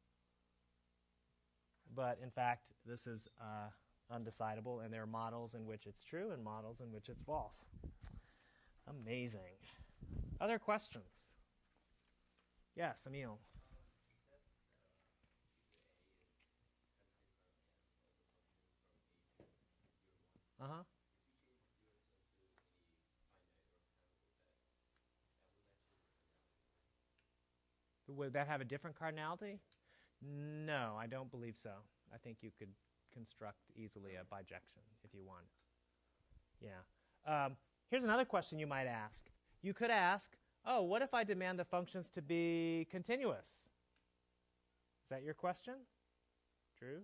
But in fact, this is uh, undecidable, and there are models in which it's true and models in which it's false. Amazing. Other questions? Yes, Emil. Uh huh. Would that have a different cardinality? No, I don't believe so. I think you could construct easily a bijection if you want. Yeah. Um, here's another question you might ask. You could ask, oh, what if I demand the functions to be continuous? Is that your question? Drew?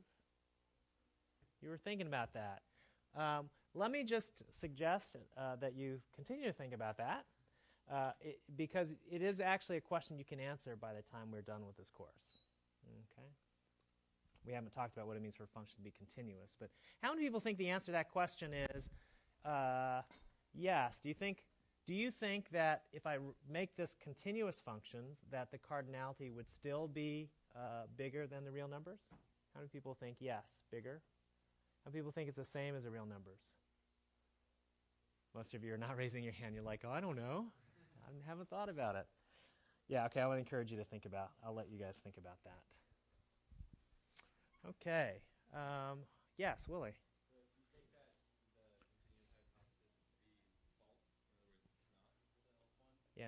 You were thinking about that. Um, let me just suggest uh, that you continue to think about that uh, it, because it is actually a question you can answer by the time we're done with this course. Okay? We haven't talked about what it means for a function to be continuous, but how many people think the answer to that question is uh, yes? Do you think do you think that if I make this continuous functions, that the cardinality would still be uh, bigger than the real numbers? How many people think yes, bigger? How many people think it's the same as the real numbers? Most of you are not raising your hand. You're like, oh, I don't know. I haven't thought about it. Yeah, okay, I would encourage you to think about, I'll let you guys think about that. Okay. Um, yes, Willie. Yeah.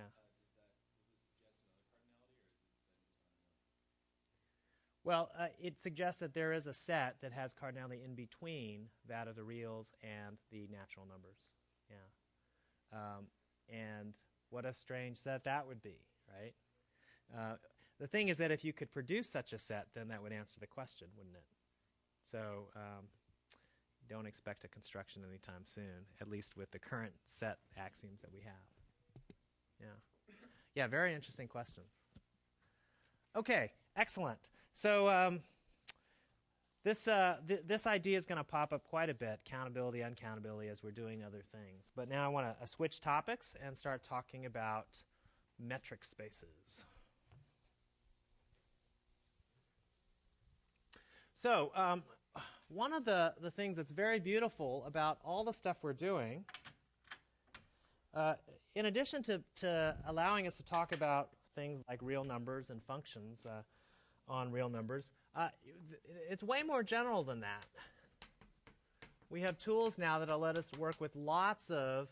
Well, uh, it suggests that there is a set that has cardinality in between that of the reals and the natural numbers. Yeah. Um, and what a strange set that would be, right? Uh, the thing is that if you could produce such a set, then that would answer the question, wouldn't it? So um, don't expect a construction anytime soon, at least with the current set axioms that we have. Yeah. Yeah, very interesting questions. Okay, excellent. So um, this, uh, th this idea is going to pop up quite a bit, countability, uncountability, as we're doing other things. But now I want to uh, switch topics and start talking about metric spaces. So um, one of the, the things that's very beautiful about all the stuff we're doing, uh, in addition to, to allowing us to talk about things like real numbers and functions uh, on real numbers, uh, it's way more general than that. We have tools now that'll let us work with lots of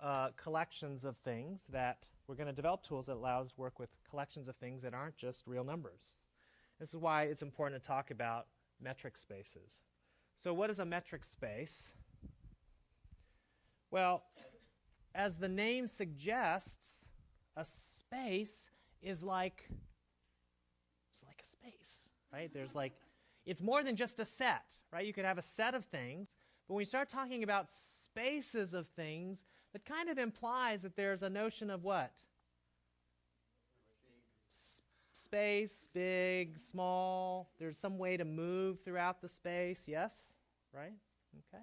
uh, collections of things that we're going to develop tools that allow us to work with collections of things that aren't just real numbers. This is why it's important to talk about metric spaces. So what is a metric space? Well, as the name suggests, a space is like it's like a space, right? There's like it's more than just a set, right? You could have a set of things, but when you start talking about spaces of things, that kind of implies that there's a notion of what? space, big, small. There's some way to move throughout the space. Yes? Right? Okay.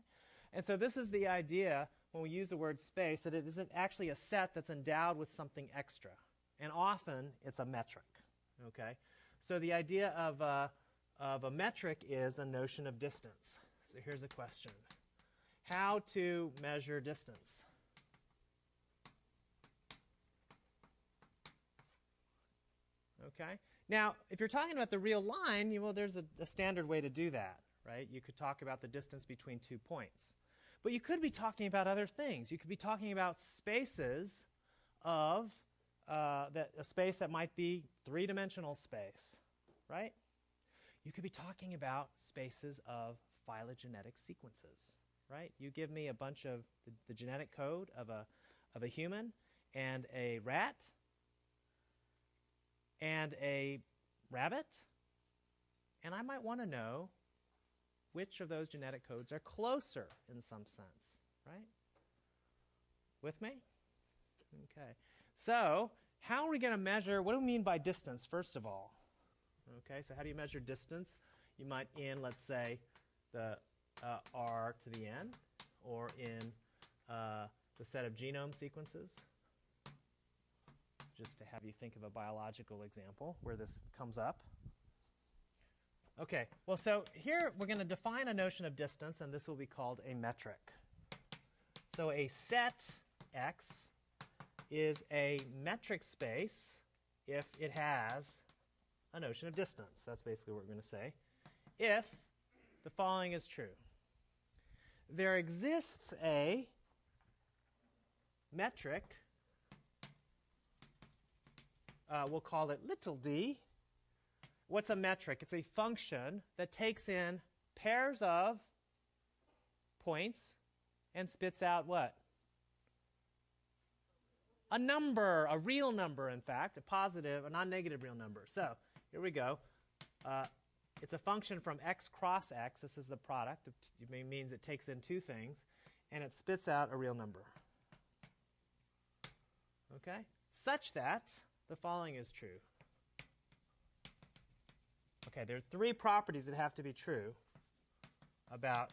And so this is the idea when we use the word space that it isn't actually a set that's endowed with something extra. And often it's a metric. Okay? So the idea of, uh, of a metric is a notion of distance. So here's a question. How to measure distance? Okay? Now, if you're talking about the real line, you, well, there's a, a standard way to do that, right? You could talk about the distance between two points. But you could be talking about other things. You could be talking about spaces of uh, that, a space that might be three-dimensional space, right? You could be talking about spaces of phylogenetic sequences, right? You give me a bunch of the, the genetic code of a, of a human and a rat, and a rabbit, and I might want to know which of those genetic codes are closer in some sense, right? With me? Okay. So, how are we going to measure? What do we mean by distance, first of all? Okay, so how do you measure distance? You might in, let's say, the uh, R to the N, or in uh, the set of genome sequences just to have you think of a biological example where this comes up. Okay, well, so here we're going to define a notion of distance, and this will be called a metric. So a set X is a metric space if it has a notion of distance. That's basically what we're going to say. If the following is true. There exists a metric uh, we'll call it little d. What's a metric? It's a function that takes in pairs of points and spits out what? A number, a real number, in fact, a positive, a non-negative real number. So here we go. Uh, it's a function from x cross x. This is the product. It means it takes in two things, and it spits out a real number. Okay? Such that the following is true. Okay, there are three properties that have to be true about,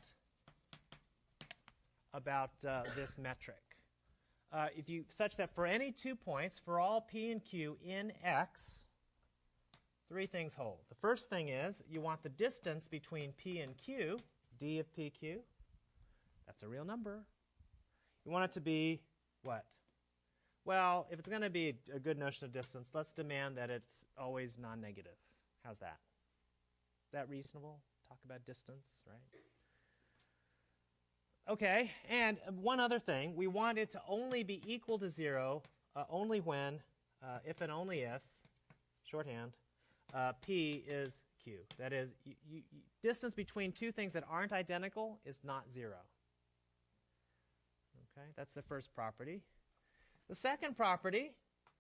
about uh, this metric. Uh, if you such that for any two points, for all p and q in x, three things hold. The first thing is you want the distance between p and q, d of pq. That's a real number. You want it to be what? Well, if it's going to be a good notion of distance, let's demand that it's always non-negative. How's that? Is that reasonable? Talk about distance, right? Okay, and one other thing, we want it to only be equal to 0 uh, only when, uh, if and only if, shorthand, uh, p is q. That is, distance between two things that aren't identical is not 0. Okay, that's the first property. The second property,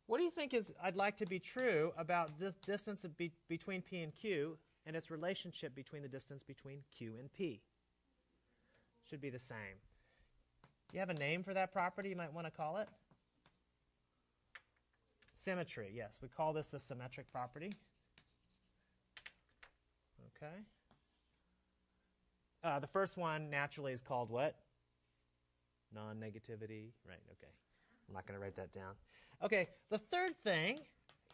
what do you think is I'd like to be true about this distance be between p and q and its relationship between the distance between q and p? Should be the same. You have a name for that property you might want to call it? Symmetry, yes. We call this the symmetric property. Okay. Uh, the first one naturally is called what? Non-negativity. Right, okay. I'm not going to write that down. Okay, the third thing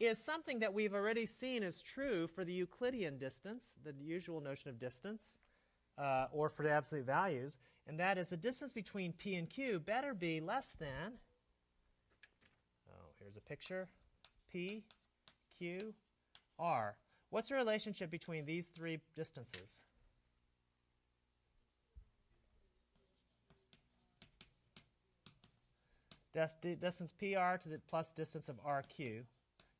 is something that we've already seen is true for the Euclidean distance, the usual notion of distance, uh, or for the absolute values, and that is the distance between p and q better be less than, oh, here's a picture, p, q, r. What's the relationship between these three distances? distance PR to the plus distance of RQ.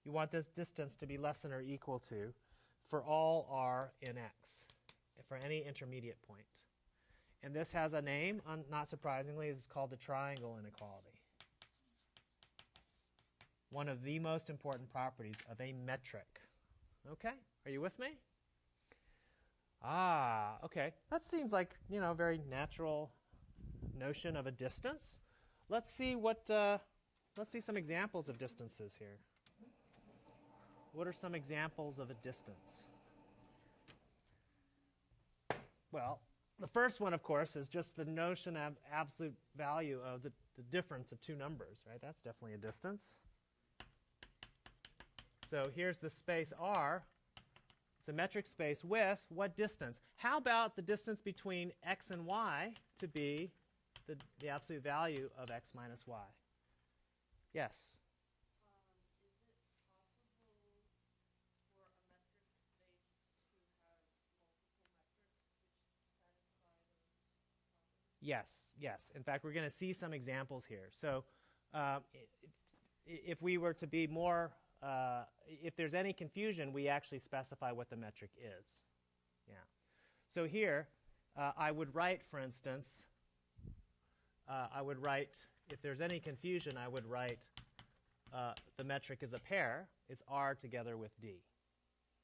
You want this distance to be less than or equal to for all R in X, for any intermediate point. And this has a name, not surprisingly, it's called the triangle inequality. One of the most important properties of a metric. Okay, are you with me? Ah, okay. That seems like, you know, a very natural notion of a distance. Let's see what, uh, let's see some examples of distances here. What are some examples of a distance? Well, the first one, of course, is just the notion of absolute value of the, the difference of two numbers, right? That's definitely a distance. So here's the space R. It's a metric space with what distance? How about the distance between x and y to be the, the absolute value of x minus y? Yes? Yes, yes. In fact, we're going to see some examples here. So uh, if we were to be more, uh, if there's any confusion, we actually specify what the metric is. Yeah. So here, uh, I would write, for instance, uh, I would write, if there's any confusion, I would write uh, the metric is a pair. It's R together with D.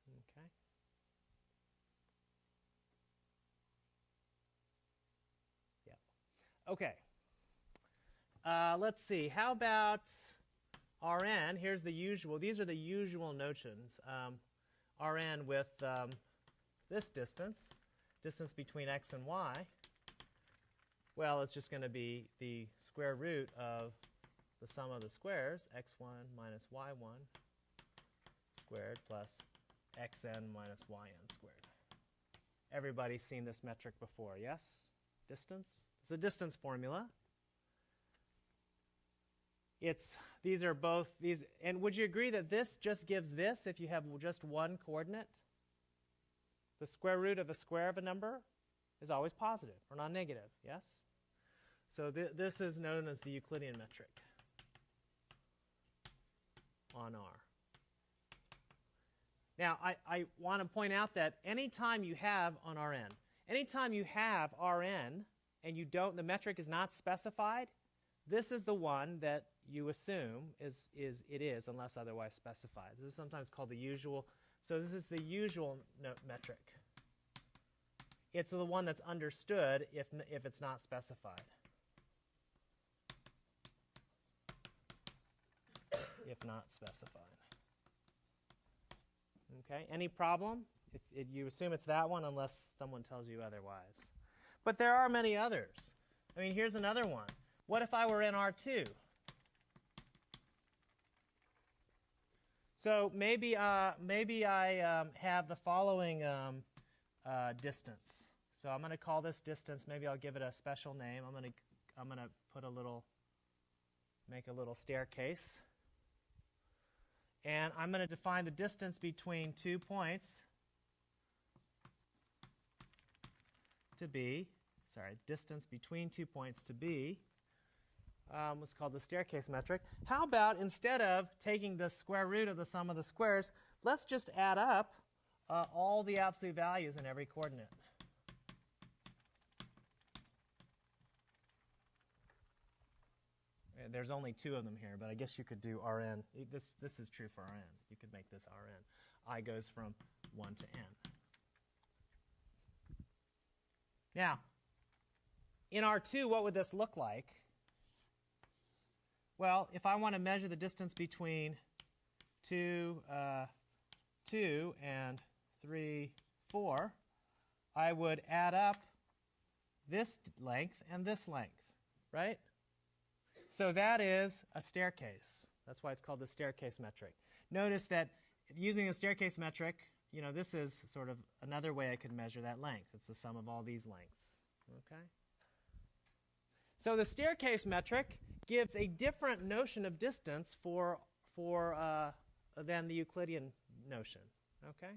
Okay. Yeah. Okay. Uh, let's see. How about Rn? Here's the usual. These are the usual notions. Um, Rn with um, this distance, distance between x and y. Well, it's just going to be the square root of the sum of the squares, x1 minus y1 squared plus xn minus yn squared. Everybody's seen this metric before, yes? Distance? It's the distance formula. It's, these are both, these, and would you agree that this just gives this if you have just one coordinate? The square root of a square of a number is always positive or non-negative, yes? So th this is known as the Euclidean metric on R. Now, I, I want to point out that anytime you have on Rn, anytime you have Rn and you don't, the metric is not specified, this is the one that you assume is, is it is unless otherwise specified. This is sometimes called the usual. So this is the usual metric. It's the one that's understood if, if it's not specified. if not specified. Okay, any problem? If, if you assume it's that one unless someone tells you otherwise. But there are many others. I mean, here's another one. What if I were in R2? So maybe, uh, maybe I um, have the following um, uh, distance. So I'm going to call this distance, maybe I'll give it a special name. I'm going to I'm going to put a little, make a little staircase. And I'm going to define the distance between two points to be, sorry, distance between two points to be um, what's called the staircase metric. How about instead of taking the square root of the sum of the squares, let's just add up uh, all the absolute values in every coordinate. There's only two of them here, but I guess you could do Rn. This, this is true for Rn. You could make this Rn. I goes from 1 to n. Now, in R2, what would this look like? Well, if I want to measure the distance between 2, uh, 2 and 3, 4, I would add up this length and this length, right? So that is a staircase. That's why it's called the staircase metric. Notice that using the staircase metric, you know, this is sort of another way I could measure that length. It's the sum of all these lengths, okay? So the staircase metric gives a different notion of distance for, for, uh, than the Euclidean notion. Okay?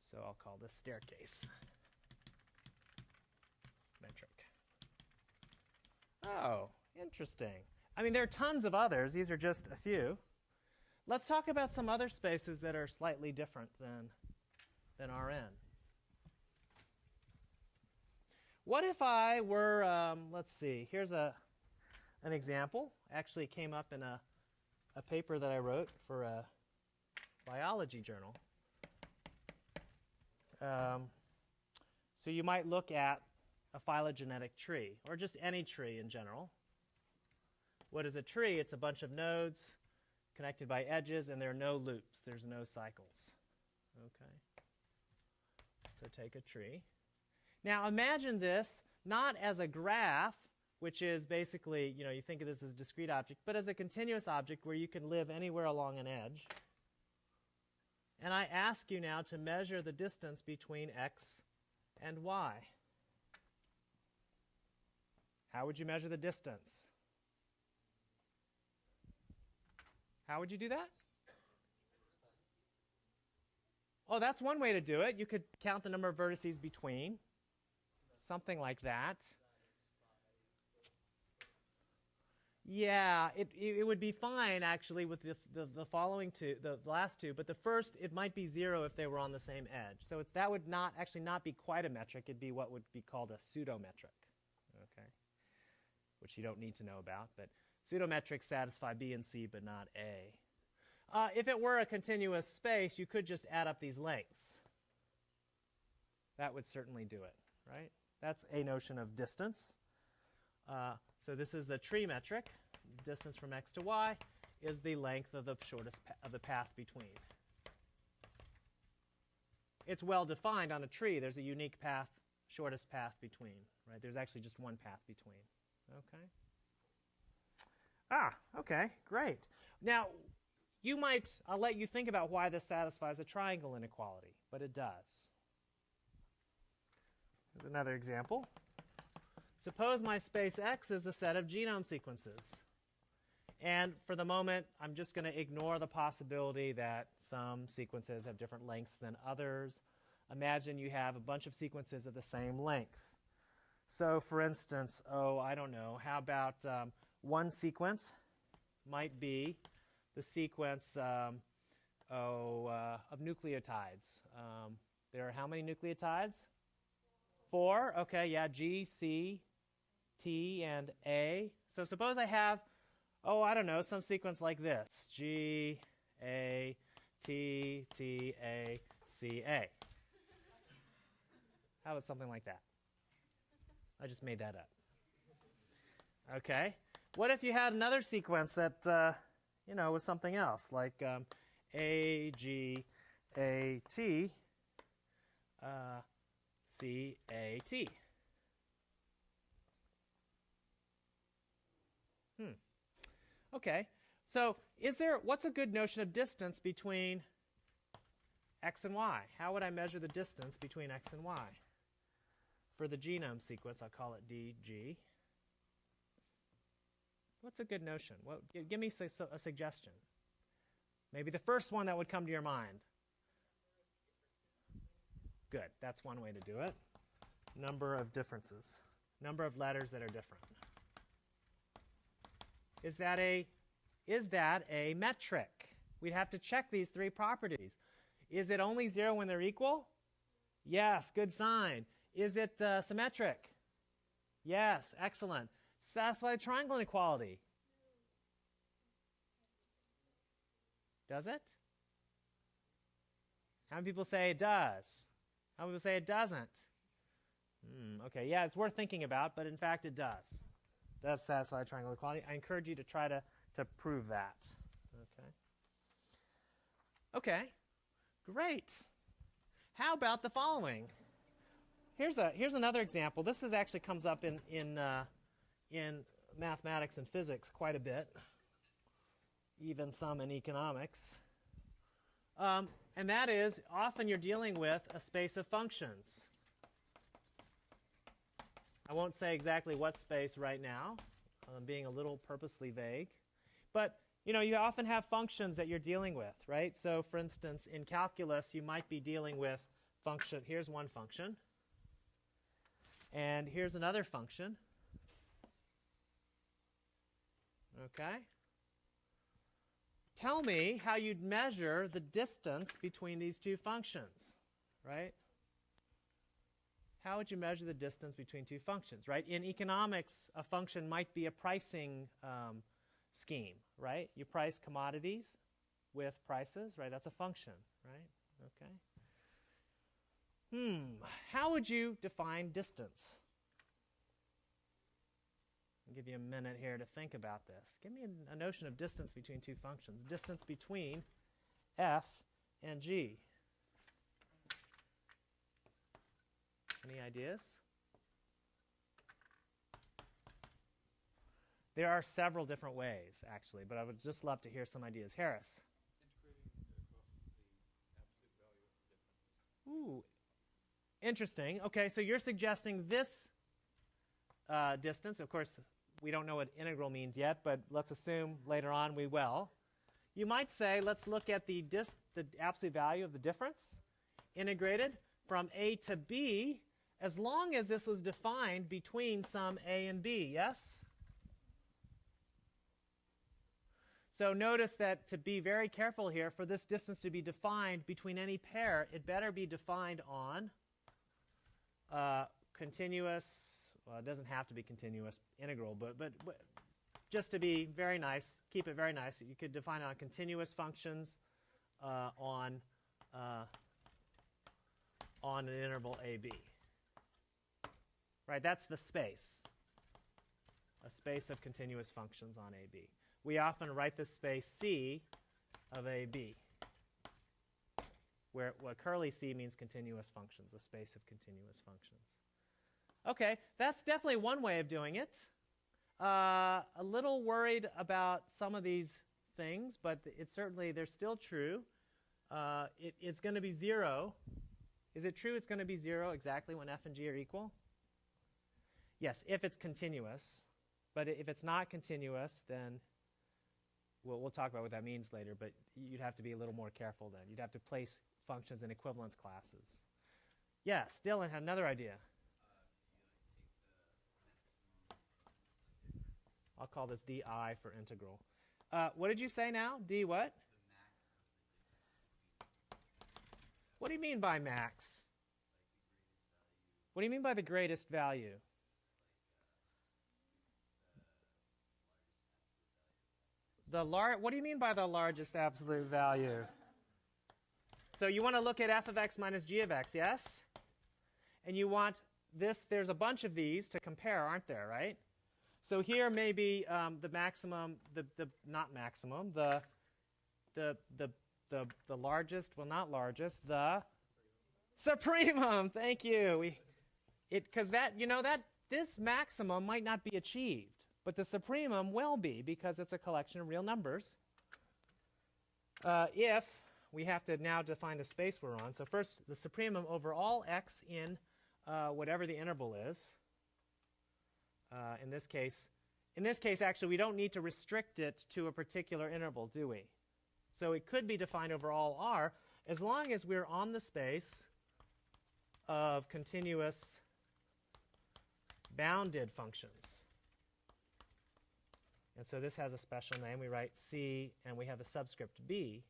So I'll call this staircase metric. Oh, interesting. I mean, there are tons of others. These are just a few. Let's talk about some other spaces that are slightly different than, than Rn. What if I were, um, let's see, here's a, an example. Actually came up in a, a paper that I wrote for a biology journal. Um, so you might look at a phylogenetic tree, or just any tree in general. What is a tree? It's a bunch of nodes connected by edges, and there are no loops. There's no cycles. Okay. So take a tree. Now imagine this not as a graph which is basically, you know, you think of this as a discrete object, but as a continuous object where you can live anywhere along an edge. And I ask you now to measure the distance between x and y. How would you measure the distance? How would you do that? Oh, that's one way to do it. You could count the number of vertices between, something like that. Yeah, it, it would be fine actually with the, the, the, following two, the last two, but the first, it might be zero if they were on the same edge. So it's, that would not actually not be quite a metric. It'd be what would be called a pseudometric, okay, which you don't need to know about. But pseudometrics satisfy B and C, but not A. Uh, if it were a continuous space, you could just add up these lengths. That would certainly do it, right? That's a notion of distance. Uh, so this is the tree metric. Distance from x to y is the length of the shortest of the path between. It's well defined on a tree. There's a unique path, shortest path between, right? There's actually just one path between. Okay? Ah, okay, great. Now, you might, I'll let you think about why this satisfies a triangle inequality, but it does. Here's another example. Suppose my space X is a set of genome sequences. And for the moment, I'm just going to ignore the possibility that some sequences have different lengths than others. Imagine you have a bunch of sequences of the same length. So for instance, oh, I don't know, how about um, one sequence might be the sequence um, oh, uh, of nucleotides. Um, there are how many nucleotides? Four. Okay, yeah, G, C, T and A. So suppose I have, oh, I don't know, some sequence like this. G, A, T, T, A, C, A. How about something like that? I just made that up. Okay. What if you had another sequence that, uh, you know, was something else, like um, A, G, A, T, uh, C, A, T? Hmm. Okay. So is there, what's a good notion of distance between x and y? How would I measure the distance between x and y? For the genome sequence, I'll call it dg. what's a good notion? What, give, me a suggestion. Maybe the first one that would come to your mind. Good. That's one way to do it. Number of differences. Number of letters that are different. Is that a is that a metric? We'd have to check these three properties. Is it only 0 when they're equal? Yes, good sign. Is it uh, symmetric? Yes, excellent. Satisfy the triangle inequality. Does it? How many people say it does? How many people say it doesn't? Hmm, okay, yeah, it's worth thinking about, but in fact it does. It does satisfy triangle equality. I encourage you to try to, to prove that. Okay. Okay, great. How about the following? Here's, a, here's another example. This is actually comes up in, in, uh, in mathematics and physics quite a bit, even some in economics. Um, and that is often you're dealing with a space of functions. I won't say exactly what space right now. I'm being a little purposely vague. But you know, you often have functions that you're dealing with, right? So for instance, in calculus, you might be dealing with function. Here's one function. And here's another function. Okay? Tell me how you'd measure the distance between these two functions, right? How would you measure the distance between two functions, right? In economics, a function might be a pricing um, scheme, right? You price commodities with prices, right? That's a function, right? Okay. Hmm, how would you define distance? I'll give you a minute here to think about this. Give me a, notion of distance between two functions. Distance between f and g. Any ideas? There are several different ways, actually, but I would just love to hear some ideas. Harris. Ooh, interesting. Okay, so you're suggesting this uh, distance. Of course, we don't know what integral means yet, but let's assume later on we will. You might say, let's look at the, dis- the absolute value of the difference integrated from a to b as long as this was defined between some a and b, yes? So notice that to be very careful here, for this distance to be defined between any pair, it better be defined on uh, continuous, well, it doesn't have to be continuous integral, but, but, but just to be very nice, keep it very nice, you could define it on continuous functions uh, on, uh, on an interval AB. Right, that's the space, a space of continuous functions on AB we often write the space C of AB, where what curly C means continuous functions, a space of continuous functions. Okay, that's definitely one way of doing it. Uh, a little worried about some of these things, but it's certainly, they're still true. Uh, it, it's going to be 0. Is it true it's going to be 0 exactly when f and g are equal? Yes, if it's continuous. But if it's not continuous, then We'll, we'll talk about what that means later, but you'd have to be a little more careful then. You'd have to place functions in equivalence classes. Yes, Dylan had another idea. I'll call this di for integral. Uh, what did you say now? d what? What do you mean by max? What do you mean by the greatest value? The lar- what do you mean by the largest absolute value? So you want to look at f of x minus g of x, yes? And you want this, there's a bunch of these to compare, aren't there, right? So here maybe um, the maximum, the, the not maximum, the, the, the, the, the largest, well not largest, the supremum, thank you. We, it, because that, you know, that, this maximum might not be achieved. But the supremum will be because it's a collection of real numbers. Uh, if we have to now define the space we're on. So first, the supremum over all x in uh, whatever the interval is. Uh, in this case, in this case, actually, we don't need to restrict it to a particular interval, do we? So it could be defined over all R as long as we're on the space of continuous bounded functions. And so this has a special name. We write C and we have a subscript B.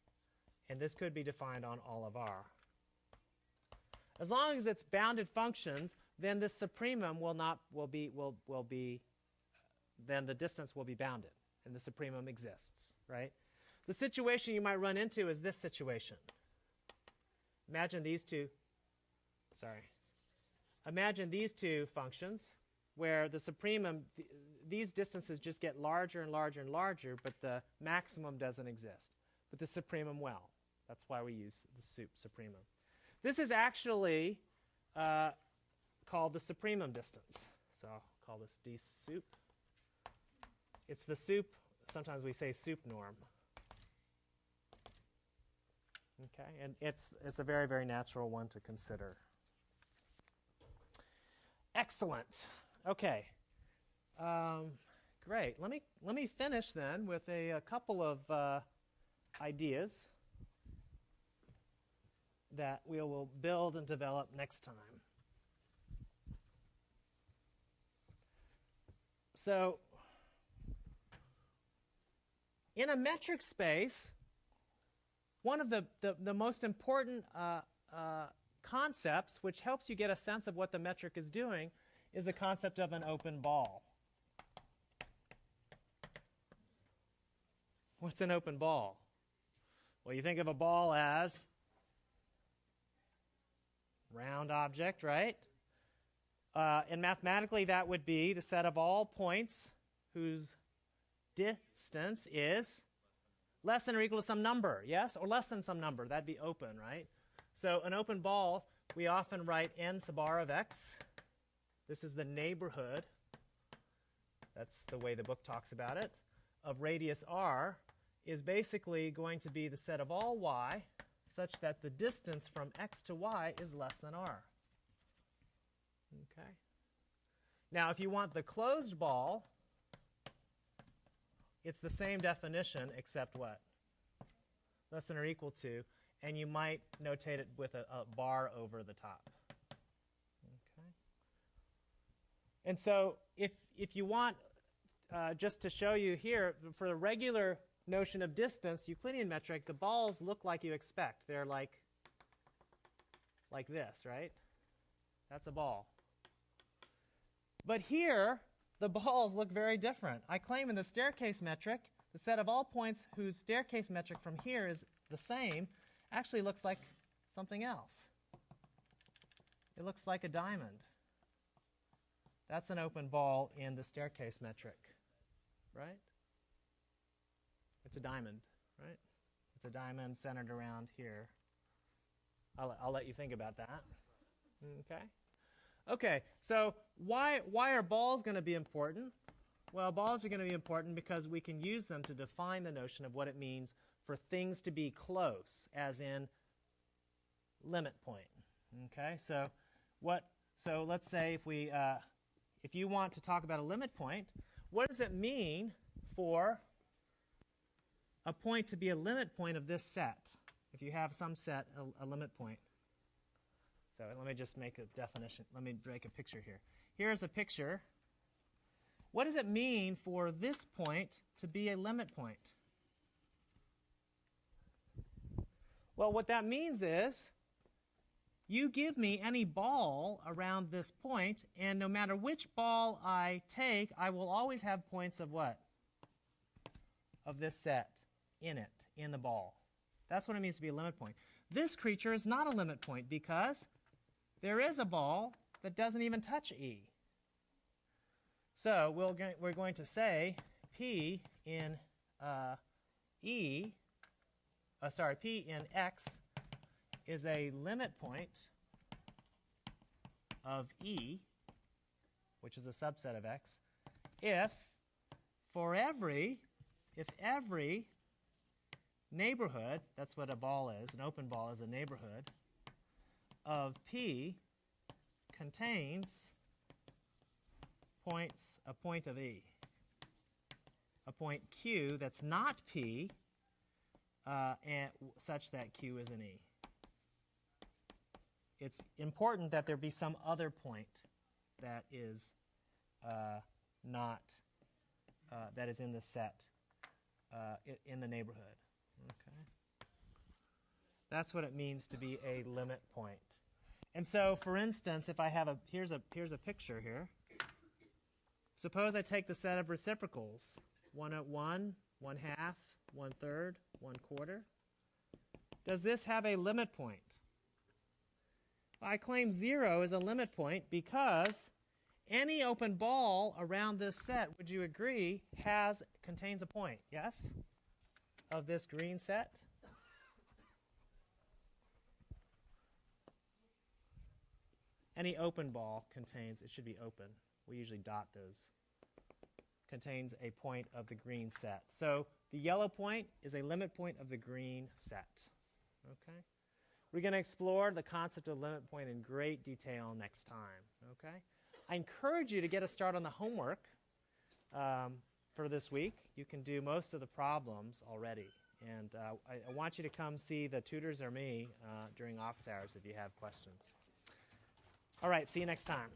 And this could be defined on all of R. As long as it's bounded functions, then this supremum will not will be will will be then the distance will be bounded and the supremum exists, right? The situation you might run into is this situation. Imagine these two sorry. Imagine these two functions where the supremum th these distances just get larger and larger and larger, but the maximum doesn't exist. But the supremum well. That's why we use the sup supremum. This is actually uh, called the supremum distance. So I'll call this d sup. It's the sup, sometimes we say sup norm. Okay, and it's, it's a very, very natural one to consider. Excellent. Okay. Um, great. Let me, let me finish then with a, a couple of uh, ideas that we will build and develop next time. So, in a metric space, one of the, the, the most important uh, uh, concepts, which helps you get a sense of what the metric is doing, is the concept of an open ball. What's an open ball? Well, you think of a ball as round object, right? Uh, and mathematically, that would be the set of all points whose distance is less than or equal to some number, yes? Or less than some number. That'd be open, right? So an open ball, we often write n sub r of x. This is the neighborhood. That's the way the book talks about it. Of radius r is basically going to be the set of all y such that the distance from x to y is less than r. Okay. Now, if you want the closed ball, it's the same definition except what? Less than or equal to, and you might notate it with a, a bar over the top. Okay. And so if, if you want, uh, just to show you here, for the regular notion of distance, Euclidean metric, the balls look like you expect. They're like, like this, right? That's a ball. But here, the balls look very different. I claim in the staircase metric, the set of all points whose staircase metric from here is the same actually looks like something else. It looks like a diamond. That's an open ball in the staircase metric, right? It's a diamond, right? It's a diamond centered around here. I'll, I'll let you think about that. Okay? Okay, so why, why are balls going to be important? Well, balls are going to be important because we can use them to define the notion of what it means for things to be close, as in limit point. Okay, so what? So let's say if we, uh, if you want to talk about a limit point, what does it mean for a point to be a limit point of this set, if you have some set, a, a limit point. So let me just make a definition. Let me make a picture here. Here's a picture. What does it mean for this point to be a limit point? Well, what that means is you give me any ball around this point, and no matter which ball I take, I will always have points of what? Of this set in it, in the ball. That's what it means to be a limit point. This creature is not a limit point because there is a ball that doesn't even touch E. So we'll we're going to say P in uh, E, uh, sorry, P in X is a limit point of E, which is a subset of X, if for every, if every neighborhood, that's what a ball is, an open ball is a neighborhood, of P contains points, a point of E. A point Q that's not P uh, and such that Q is an E. It's important that there be some other point that is uh, not, uh, that is in the set uh, in the neighborhood. That's what it means to be a limit point. And so, for instance, if I have a, here's a, here's a picture here. Suppose I take the set of reciprocals, one at one, one half, one third, one quarter. Does this have a limit point? I claim zero is a limit point because any open ball around this set, would you agree, has contains a point, yes? Of this green set? Any open ball contains, it should be open. We usually dot those. Contains a point of the green set. So the yellow point is a limit point of the green set. Okay? We're going to explore the concept of limit point in great detail next time. Okay? I encourage you to get a start on the homework um, for this week. You can do most of the problems already. And uh, I, I, want you to come see the tutors or me uh, during office hours if you have questions. All right, see you next time.